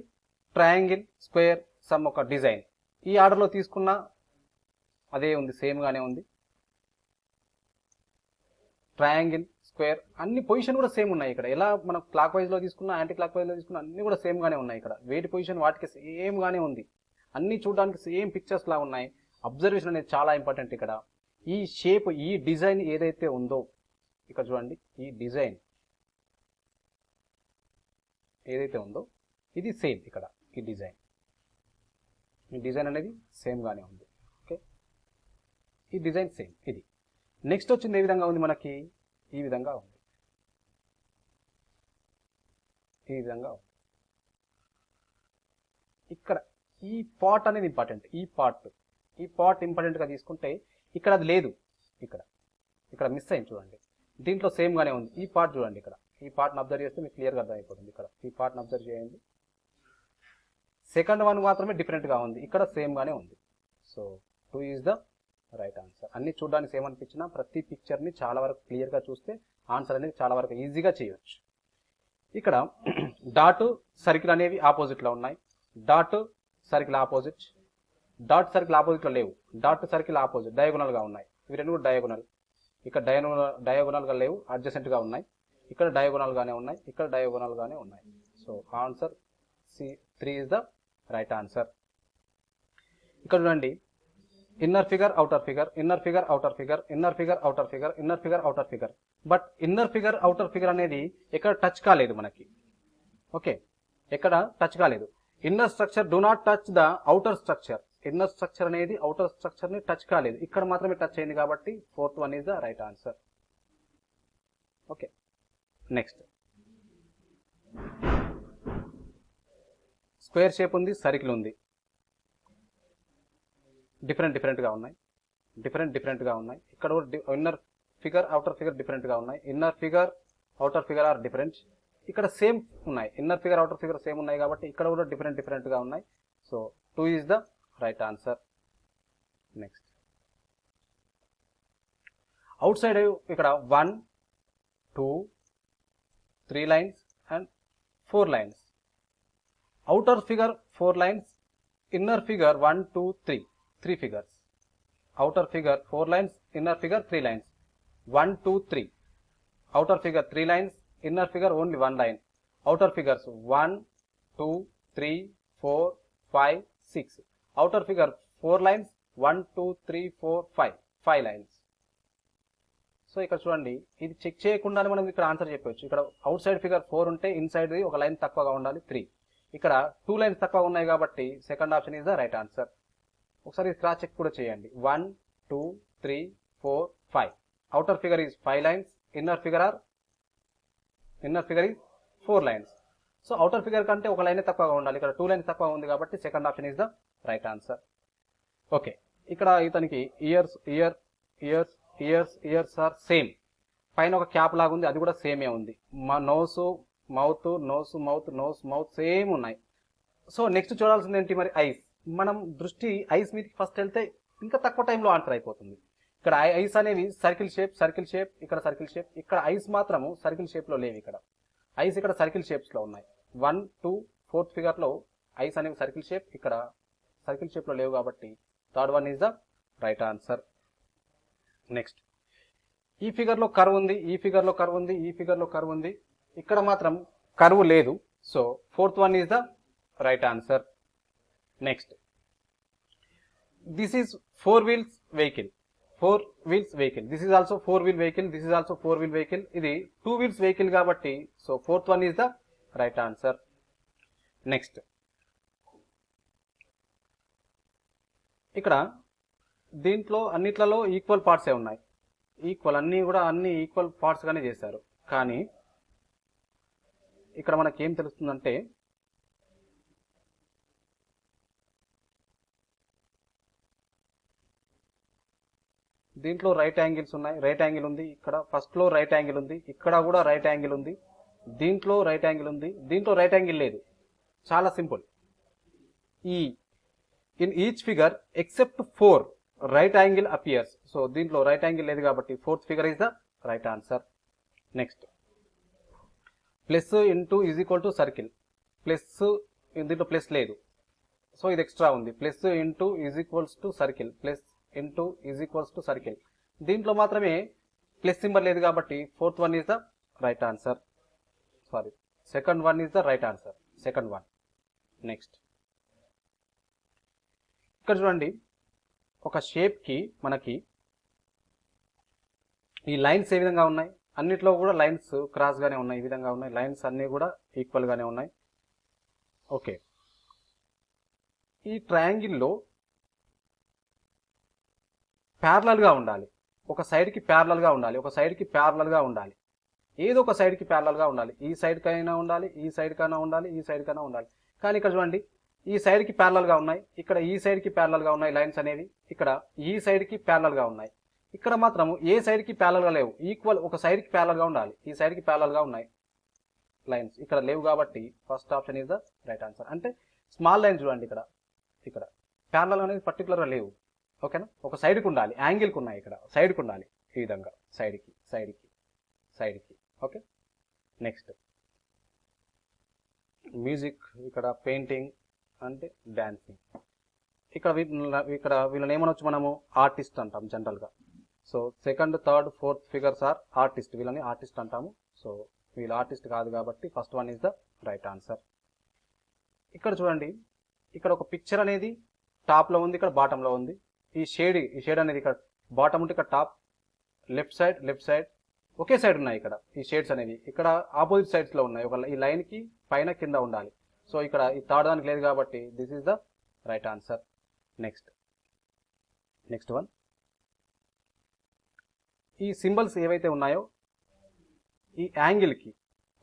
ట్రయాంగిల్ స్క్వేర్ సమ్ ఒక డిజైన్. ఈ ఆర్డర్లో తీసుకున్న అదే ఉంది సేమ్గానే ఉంది. ట్రయాంగిల్ స్క్వేర్ అన్ని పొజిషన్ కూడా సేమ్ ఉన్నాయి ఇక్కడ. ఎలా మనం క్లాక్ వైజ్లో తీసుకున్నా యాంటీ క్లాక్ వైజ్లో తీసుకున్నా అన్ని కూడా సేమ్ గానే ఉన్నాయి ఇక్కడ. వేటి పొజిషన్ వాటికి సేమ్ గానే ఉంది. అన్ని చూడడానికి సేమ్ పిక్చర్స్ లా ఉన్నాయి. అబ్జర్వేషన్ అనేది చాలా ఇంపార్టెంట్ ఇక్కడ. ఈ షేప్ ఈ డిజైన్ ఏదైతే ఉందో ఇక్కడ చూడండి ఈ డిజైన్ ఏదైతే ఉందో ఇది సేమ్ ఇక్కడ ఈ డిజైన్ ఈ డిజైన్ అనేది సేమ్ గానే ఉంది. ఓకే ఈ డిజైన్ సేమ్ ఇది. నెక్స్ట్ వచ్చింది ఏ విధంగా ఉంది మనకి? ఈ విధంగా ఉంది. ఈ విధంగా ఉంది. ఇక్కడ ఈ పార్ట్ అనేది ఇంపార్టెంట్ ఈ పార్ట్ ఈ పార్ట్ ఇంపార్టెంట్గా తీసుకుంటే ఇక్కడ అది లేదు. ఇక్కడ ఇక్కడ మిస్ అయింది చూడండి. దీంట్లో సేమ్గానే ఉంది. ఈ పార్ట్ చూడండి ఇక్కడ. ఈ పార్ట్ని అబ్జర్వ్ చేస్తే మీకు క్లియర్గా అర్థమైపోతుంది ఇక్కడ. ఈ పార్ట్ని అబ్జర్వ్ చేయండి. సెకండ్ వన్ మాత్రమే డిఫరెంట్గా ఉంది. ఇక్కడ సేమ్గానే ఉంది. So two is the right answer అన్ని చూడడానికి ఏమనిపించినా ప్రతి పిక్చర్ని చాలా వరకు క్లియర్గా చూస్తే ఆన్సర్ అనేది చాలా వరకు ఈజీగా చేయొచ్చు. ఇక్కడ డాట్ సర్కిల్ అనేవి ఆపోజిట్లో ఉన్నాయి. Dot circle opposite dot circle ఆపోజిట్లో లేవు. డాట్ సర్కిల్ ఆపోజిట్ డయాగోనల్గా ఉన్నాయి. ఇవి రెండు కూడా డయాగోనల్ ఇక్కడ డయాగోనల్ డయాగోనల్గా లేవు అడ్జసెంట్గా ఉన్నాయి. ఇక్కడ డయాగోనల్గానే ఉన్నాయి ఇక్కడ డయాగోనల్గానే ఉన్నాయి. So answer C three is the right answer ఇక్కడ చూడండి inner figure outer figure inner figure outer figure inner figure outer figure inner figure outer figure but inner figure outer figure అనేది ఎక్కడ టచ్ కాలేదు మనకి. ఓకే ఎక్కడ touch కాలేదు. Inner structure do not touch the outer structure inner structure అనేది outer స్ట్రక్చర్ని touch కాలేదు. ఇక్కడ మాత్రమే టచ్ అయింది కాబట్టి fourth one is the right answer okay next square shape ఉంది సర్కిల్ ఉంది. డిఫరెంట్ డిఫరెంట్గా ఉన్నాయి డిఫరెంట్ డిఫరెంట్గా ఉన్నాయి ఇక్కడ కూడా ఇన్నర్ ఫిగర్ అవుటర్ ఫిగర్ డిఫరెంట్గా ఉన్నాయి inner figure outer figure are different ఇక్కడ సేమ్ ఉన్నాయి inner figure outer figure same ఉన్నాయి కాబట్టి ఇక్కడ కూడా డిఫరెంట్ డిఫరెంట్గా ఉన్నాయి so two is the right answer next outside ఇక్కడ one two three lines and four lines outer figure 4 lines. Inner figure 1 2 3 three figures outer figure four lines inner figure three lines 1 2 3 outer figure three lines inner figure only one line outer figures 1 2 3 4 5 6 outer figure four lines 1 2 3 4 5 5 lines so ఇక్కడ చూడండి ఇది check చేయకుండానే మనం ఇక్కడ answer చెప్పవచ్చు ఇక్కడ outside figure four ఉంటే inside ఒక లైన్ తక్కువగా ఉండాలి త్రీ ఇక్కడ టూ లైన్స్ తక్కువ ఉన్నాయి కాబట్టి second option is the right answer ఒకసారి క్రాస్ చెక్ కూడా చేయండి. One two three four five. Outer figure is five lines inner figure are inner figure is four lines. So outer figure కంటే ఒక line తక్కువగా ఉండాలి. ఇక్కడ టూ లైన్స్ తక్కువ ఉంది కాబట్టి second option is the right answer. Okay. ఇక్కడ ఇతనికి years year years years years are same. పైన ఒక క్యాప్ లాగా ఉంది అది కూడా సేమే ఉంది. మా nose mouth nose mouth nose mouth same ఉన్నాయి. సో నెక్స్ట్ చూడాల్సింది ఏంటి మరి? ఐస్. మనం దృష్టి ఐస్ మీదకి ఫస్ట్ వెళ్తే ఇంకా తక్కువ టైంలో ఆన్సర్ అయిపోతుంది. ఇక్కడ ఐస్ అనేవి సర్కిల్ షేప్ సర్కిల్ షేప్ ఇక్కడ సర్కిల్ షేప్ ఇక్కడ ఐస్ మాత్రము సర్కిల్ షేప్లో లేవు ఇక్కడ. ఐస్ ఇక్కడ సర్కిల్ షేప్స్లో ఉన్నాయి. వన్ టూ ఫోర్త్ ఫిగర్లో ఐస్ అనేవి సర్కిల్ షేప్ ఇక్కడ సర్కిల్ షేప్లో లేవు కాబట్టి third one is the right answer next ఈ ఫిగర్లో కర్వ్ ఉంది ఈ ఫిగర్లో కర్వ్ ఉంది ఈ ఫిగర్లో కర్వ్ ఉంది. ఇక్కడ మాత్రం కర్వ్ లేదు. So fourth one is the right answer next this is four wheels vehicle four wheels vehicle this is also four wheel vehicle this is also four wheel vehicle ఇది two wheels vehicle కాబట్టి so fourth one is the right answer next ఇక్కడ దీంట్లో అన్నిట్లలో equal పార్ట్సే ఉన్నాయి. Equal అన్నీ కూడా అన్ని equal పార్ట్స్గానే చేశారు. కానీ ఇక్కడ మనకి ఏం తెలుస్తుందంటే దీంట్లో రైట్ యాంగిల్స్ ఉన్నాయి. రైట్ యాంగిల్ ఉంది ఇక్కడ. ఫస్ట్లో రైట్ యాంగిల్ ఉంది. ఇక్కడ కూడా రైట్ యాంగిల్ ఉంది. దీంట్లో రైట్ యాంగిల్ ఉంది. దీంట్లో రైట్ యాంగిల్ లేదు. చాలా సింపుల్ ఈ in each figure except four right angle appears so దీంట్లో రైట్ యాంగిల్ లేదు కాబట్టి fourth figure is the right answer next plus into is equal to circle plus దీంట్లో ప్లస్ లేదు. సో ఇది ఎక్స్ట్రా ఉంది. Plus into is equals to circle plus into is equals to circle దీంట్లో మాత్రమే plus symbol లేదు కాబట్టి fourth one is the right answer sorry second one is the right answer second one next ఇక్కడ చూడండి. ఒక షేప్కి మనకి ఈ లైన్స్ ఏ విధంగా ఉన్నాయి? అన్నిట్లో కూడా లైన్స్ క్రాస్గానే ఉన్నాయి. ఈ విధంగా ఉన్నాయి. లైన్స్ అన్నీ కూడా ఈక్వల్గానే ఉన్నాయి. ఓకే ఈ ట్రయాంగిల్లో ప్యారలల్గా ఉండాలి ఒక సైడ్కి ప్యారలల్గా ఉండాలి ఒక సైడ్కి ప్యారలల్గా ఉండాలి ఏదో ఒక సైడ్కి ప్యారలల్గా ఉండాలి ఈ సైడ్కైనా ఉండాలి ఈ సైడ్కైనా ఉండాలి ఈ సైడ్కైనా ఉండాలి కానీ ఇక్కడ చూడండి ఈ సైడ్కి ప్యారలల్గా ఉన్నాయి ఇక్కడ ఈ సైడ్కి ప్యారలల్గా ఉన్నాయి లైన్స్ అనేవి ఇక్కడ ఈ సైడ్కి ప్యారలల్గా ఉన్నాయి ఇక్కడ మాత్రము ఏ సైడ్కి ప్యారలల్గా లేవు ఈక్వల్ ఒక సైడ్కి ప్యారలల్గా ఉండాలి ఈ సైడ్కి ప్యారలల్గా ఉన్నాయి లైన్స్ ఇక్కడ లేవు కాబట్టి first option is the right answer అంటే స్మాల్ లైన్ చూడండి ఇక్కడ ఇక్కడ ప్యారలల్ అనేది పర్టికులర్గా లేవు ఓకేనా? ఒక సైడ్కి ఉండాలి యాంగిల్కి ఉన్నాయి ఇక్కడ. సైడ్కి ఉండాలి ఈ విధంగా. సైడ్కి సైడ్కి సైడ్కి ఓకే? నెక్స్ట్ మ్యూజిక్ ఇక్కడ పెయింటింగ్ అంటే డాన్సింగ్ ఇక్కడ వీళ్ళ- ఇక్కడ వీళ్ళని ఏమనొచ్చు మనము? ఆర్టిస్ట్ అంటాం జనరల్గా so second third fourth figures are artist వీళ్ళని ఆర్టిస్ట్ అంటాము. సో వీళ్ళు ఆర్టిస్ట్ కాదు కాబట్టి first one is the right answer ఇక్కడ చూడండి. ఇక్కడ ఒక పిక్చర్ అనేది టాప్లో ఉంది ఇక్కడ బాటంలో ఉంది. ఈ షేడ్ ఈ షేడ్ అనేది ఇక్కడ బాటమ్ ఉంటే ఇక్కడ top left side left side ఒకే సైడ్ ఉన్నాయి ఇక్కడ. ఈ షేడ్స్ అనేవి. ఇక్కడ ఆపోజిట్ సైడ్స్లో ఉన్నాయి. ఒక ఈ లైన్కి పైన కింద ఉండాలి. సో ఇక్కడ ఈ థర్డ్ దానికి లేదు కాబట్టి this is the right answer next next one ఈ సింబల్స్ ఏవైతే ఉన్నాయో ఈ యాంగిల్కి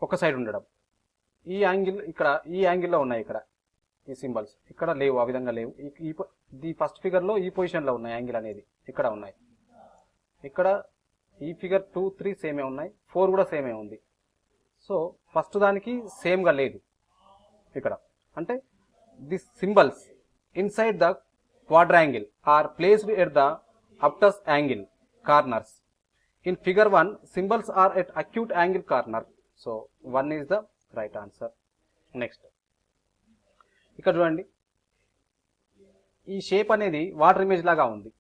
ఒక సైడ్ ఉండడం. ఈ యాంగిల్ ఇక్కడ ఈ యాంగిల్లో ఉన్నాయి ఇక్కడ ఈ సింబల్స్ ఇక్కడ లేవు ఆ విధంగా లేవు. ఈ- ది ఫస్ట్ ఫిగర్లో ఈ పొజిషన్లో ఉన్నాయి యాంగిల్ అనేది. ఇక్కడ ఉన్నాయి. ఇక్కడ ఈ ఫిగర్ టూ త్రీ సేమే ఉన్నాయి ఫోర్ కూడా సేమే ఉంది. సో ఫస్ట్ దానికి సేమ్గా లేదు ఇక్కడ. అంటే the symbols inside the quadrangle are placed at the obtuse angle corners. In figure one symbols are at acute angle corner. So one is the right answer. Next. ఇక్కడ చూడండి. ఈ షేప్ అనేది water image లాగా ఉంది.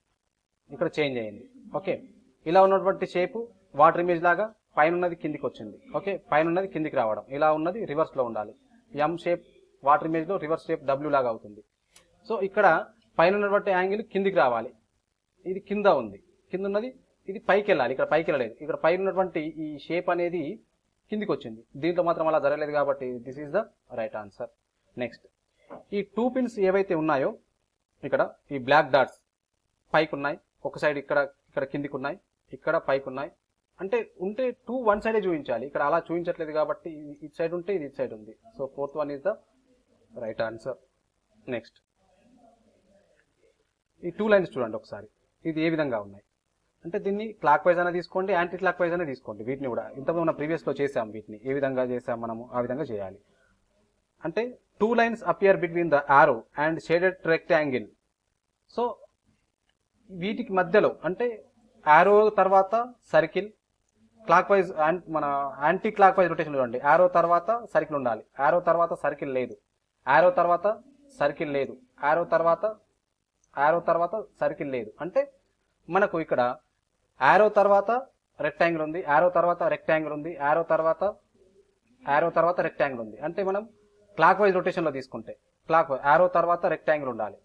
ఇక్కడ change అయింది. Okay ఇలా ఉన్నటువంటి షేప్ వాటర్ ఇమేజ్ లాగా పైన ఉన్నది కిందికి వచ్చింది. ఓకే పైన ఉన్నది కిందికి రావడం. ఇలా ఉన్నది రివర్స్లో ఉండాలి. ఎం షేప్ వాటర్ ఇమేజ్లో రివర్స్ షేప్ డబ్ల్యూ లాగా అవుతుంది. సో ఇక్కడ పైన ఉన్నటువంటి యాంగిల్ కిందికి రావాలి. ఇది కింద ఉంది. కింద ఉన్నది ఇది పైకి వెళ్ళాలి. ఇక్కడ పైకి వెళ్ళలేదు. ఇక్కడ పైన ఉన్నటువంటి ఈ షేప్ అనేది కిందికి వచ్చింది. దీంట్లో మాత్రం అలా జరగలేదు కాబట్టి this is the right answer next ఈ టూ పిన్స్ ఏవైతే ఉన్నాయో ఇక్కడ ఈ బ్లాక్ డాట్స్ పైకి ఉన్నాయి ఒక సైడ్ ఇక్కడ ఇక్కడ కిందికి ఉన్నాయి ఇక్కడ పైకి ఉన్నాయి అంటే ఉంటే టూ వన్ సైడే చూపించాలి. ఇక్కడ అలా చూపించట్లేదు కాబట్టి ఇటు సైడ్ ఉంటే ఇది ఇటు సైడ్ ఉంది. So fourth one is the right answer. Next. ఈ టూ లైన్స్ చూడండి ఒకసారి. ఇది ఏ విధంగా ఉన్నాయి? అంటే దీన్ని క్లాక్ వైజ్ అయినా తీసుకోండి యాంటీ క్లాక్ వైజ్ అయినా తీసుకోండి వీటిని కూడా. ఇంతకుముందు మనం ప్రీవియస్లో చేసాం వీటిని. ఏ విధంగా చేసాం మనము? ఆ విధంగా చేయాలి. అంటే two lines appear between the arrow and shaded rectangle. So వీటికి మధ్యలో అంటే ఆరో తర్వాత సర్కిల్ క్లాక్ వైజ్ మన యాంటీ క్లాక్ వైజ్ రొటేషన్ చూడండి ఆరో తర్వాత సర్కిల్ ఉండాలి. ఆరో తర్వాత సర్కిల్ లేదు. ఆరో తర్వాత సర్కిల్ లేదు. ఆరో తర్వాత ఆరో తర్వాత సర్కిల్ లేదు. అంటే మనకు ఇక్కడ ఆరో తర్వాత రెక్టాంగిల్ ఉంది. ఆరో తర్వాత రెక్టాంగిల్ ఉంది. ఆరో తర్వాత ఆరో తర్వాత రెక్టాంగిల్ ఉంది. అంటే మనం క్లాక్ వైజ్ రొటేషన్లో తీసుకుంటే క్లాక్ యారో తర్వాత రెక్టాంగిల్ ఉండాలి.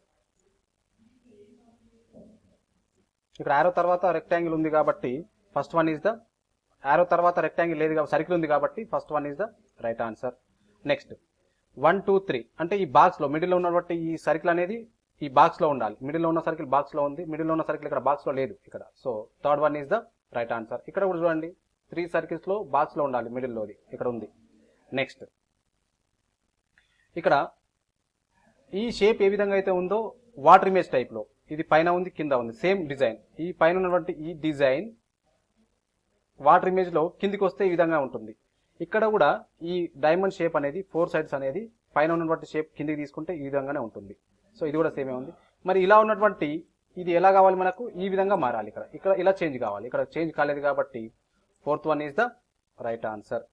ఇక్కడ యారో తర్వాత రెక్టాంగిల్ ఉంది కాబట్టి first one is the arrow తర్వాత రెక్టాంగిల్ లేదు కాబట్టి సర్కిల్ ఉంది కాబట్టి first one is the right answer. Next one two three. అంటే ఈ బాక్స్లో మిడిల్లో ఉన్నటువంటి ఈ సర్కిల్ అనేది ఈ బాక్స్లో ఉండాలి. మిడిల్లో ఉన్న సర్కిల్ బాక్స్లో ఉంది మిడిల్లో ఉన్న సర్కిల్ ఇక్కడ బాక్స్లో లేదు ఇక్కడ. So third one is the right answer. ఇక్కడ కూడా చూడండి త్రీ సర్కిల్స్లో బాక్స్లో ఉండాలి మిడిల్లోది. ఇక్కడ ఉంది. నెక్స్ట్ ఇక్కడ ఈ షేప్ ఏ విధంగా అయితే ఉందో వాటర్ ఇమేజ్ టైప్లో ఇది పైన ఉంది కింద ఉంది. సేమ్ డిజైన్ ఈ పైన ఉన్నటువంటి ఈ డిజైన్ వాటర్ ఇమేజ్లో కిందికి వస్తే ఈ విధంగా ఉంటుంది. ఇక్కడ కూడా ఈ డైమండ్ షేప్ అనేది ఫోర్ సైడ్స్ అనేది పైన ఉన్నటువంటి షేప్ కిందికి తీసుకుంటే ఈ విధంగానే ఉంటుంది. సో ఇది కూడా సేమే ఉంది. మరి ఇలా ఉన్నటువంటి ఇది ఎలా కావాలి మనకు? ఈ విధంగా మారాలి ఇక్కడ. ఇక్కడ ఇలా చేంజ్ కావాలి. ఇక్కడ చేంజ్ కాలేదు కాబట్టి fourth one is the right answer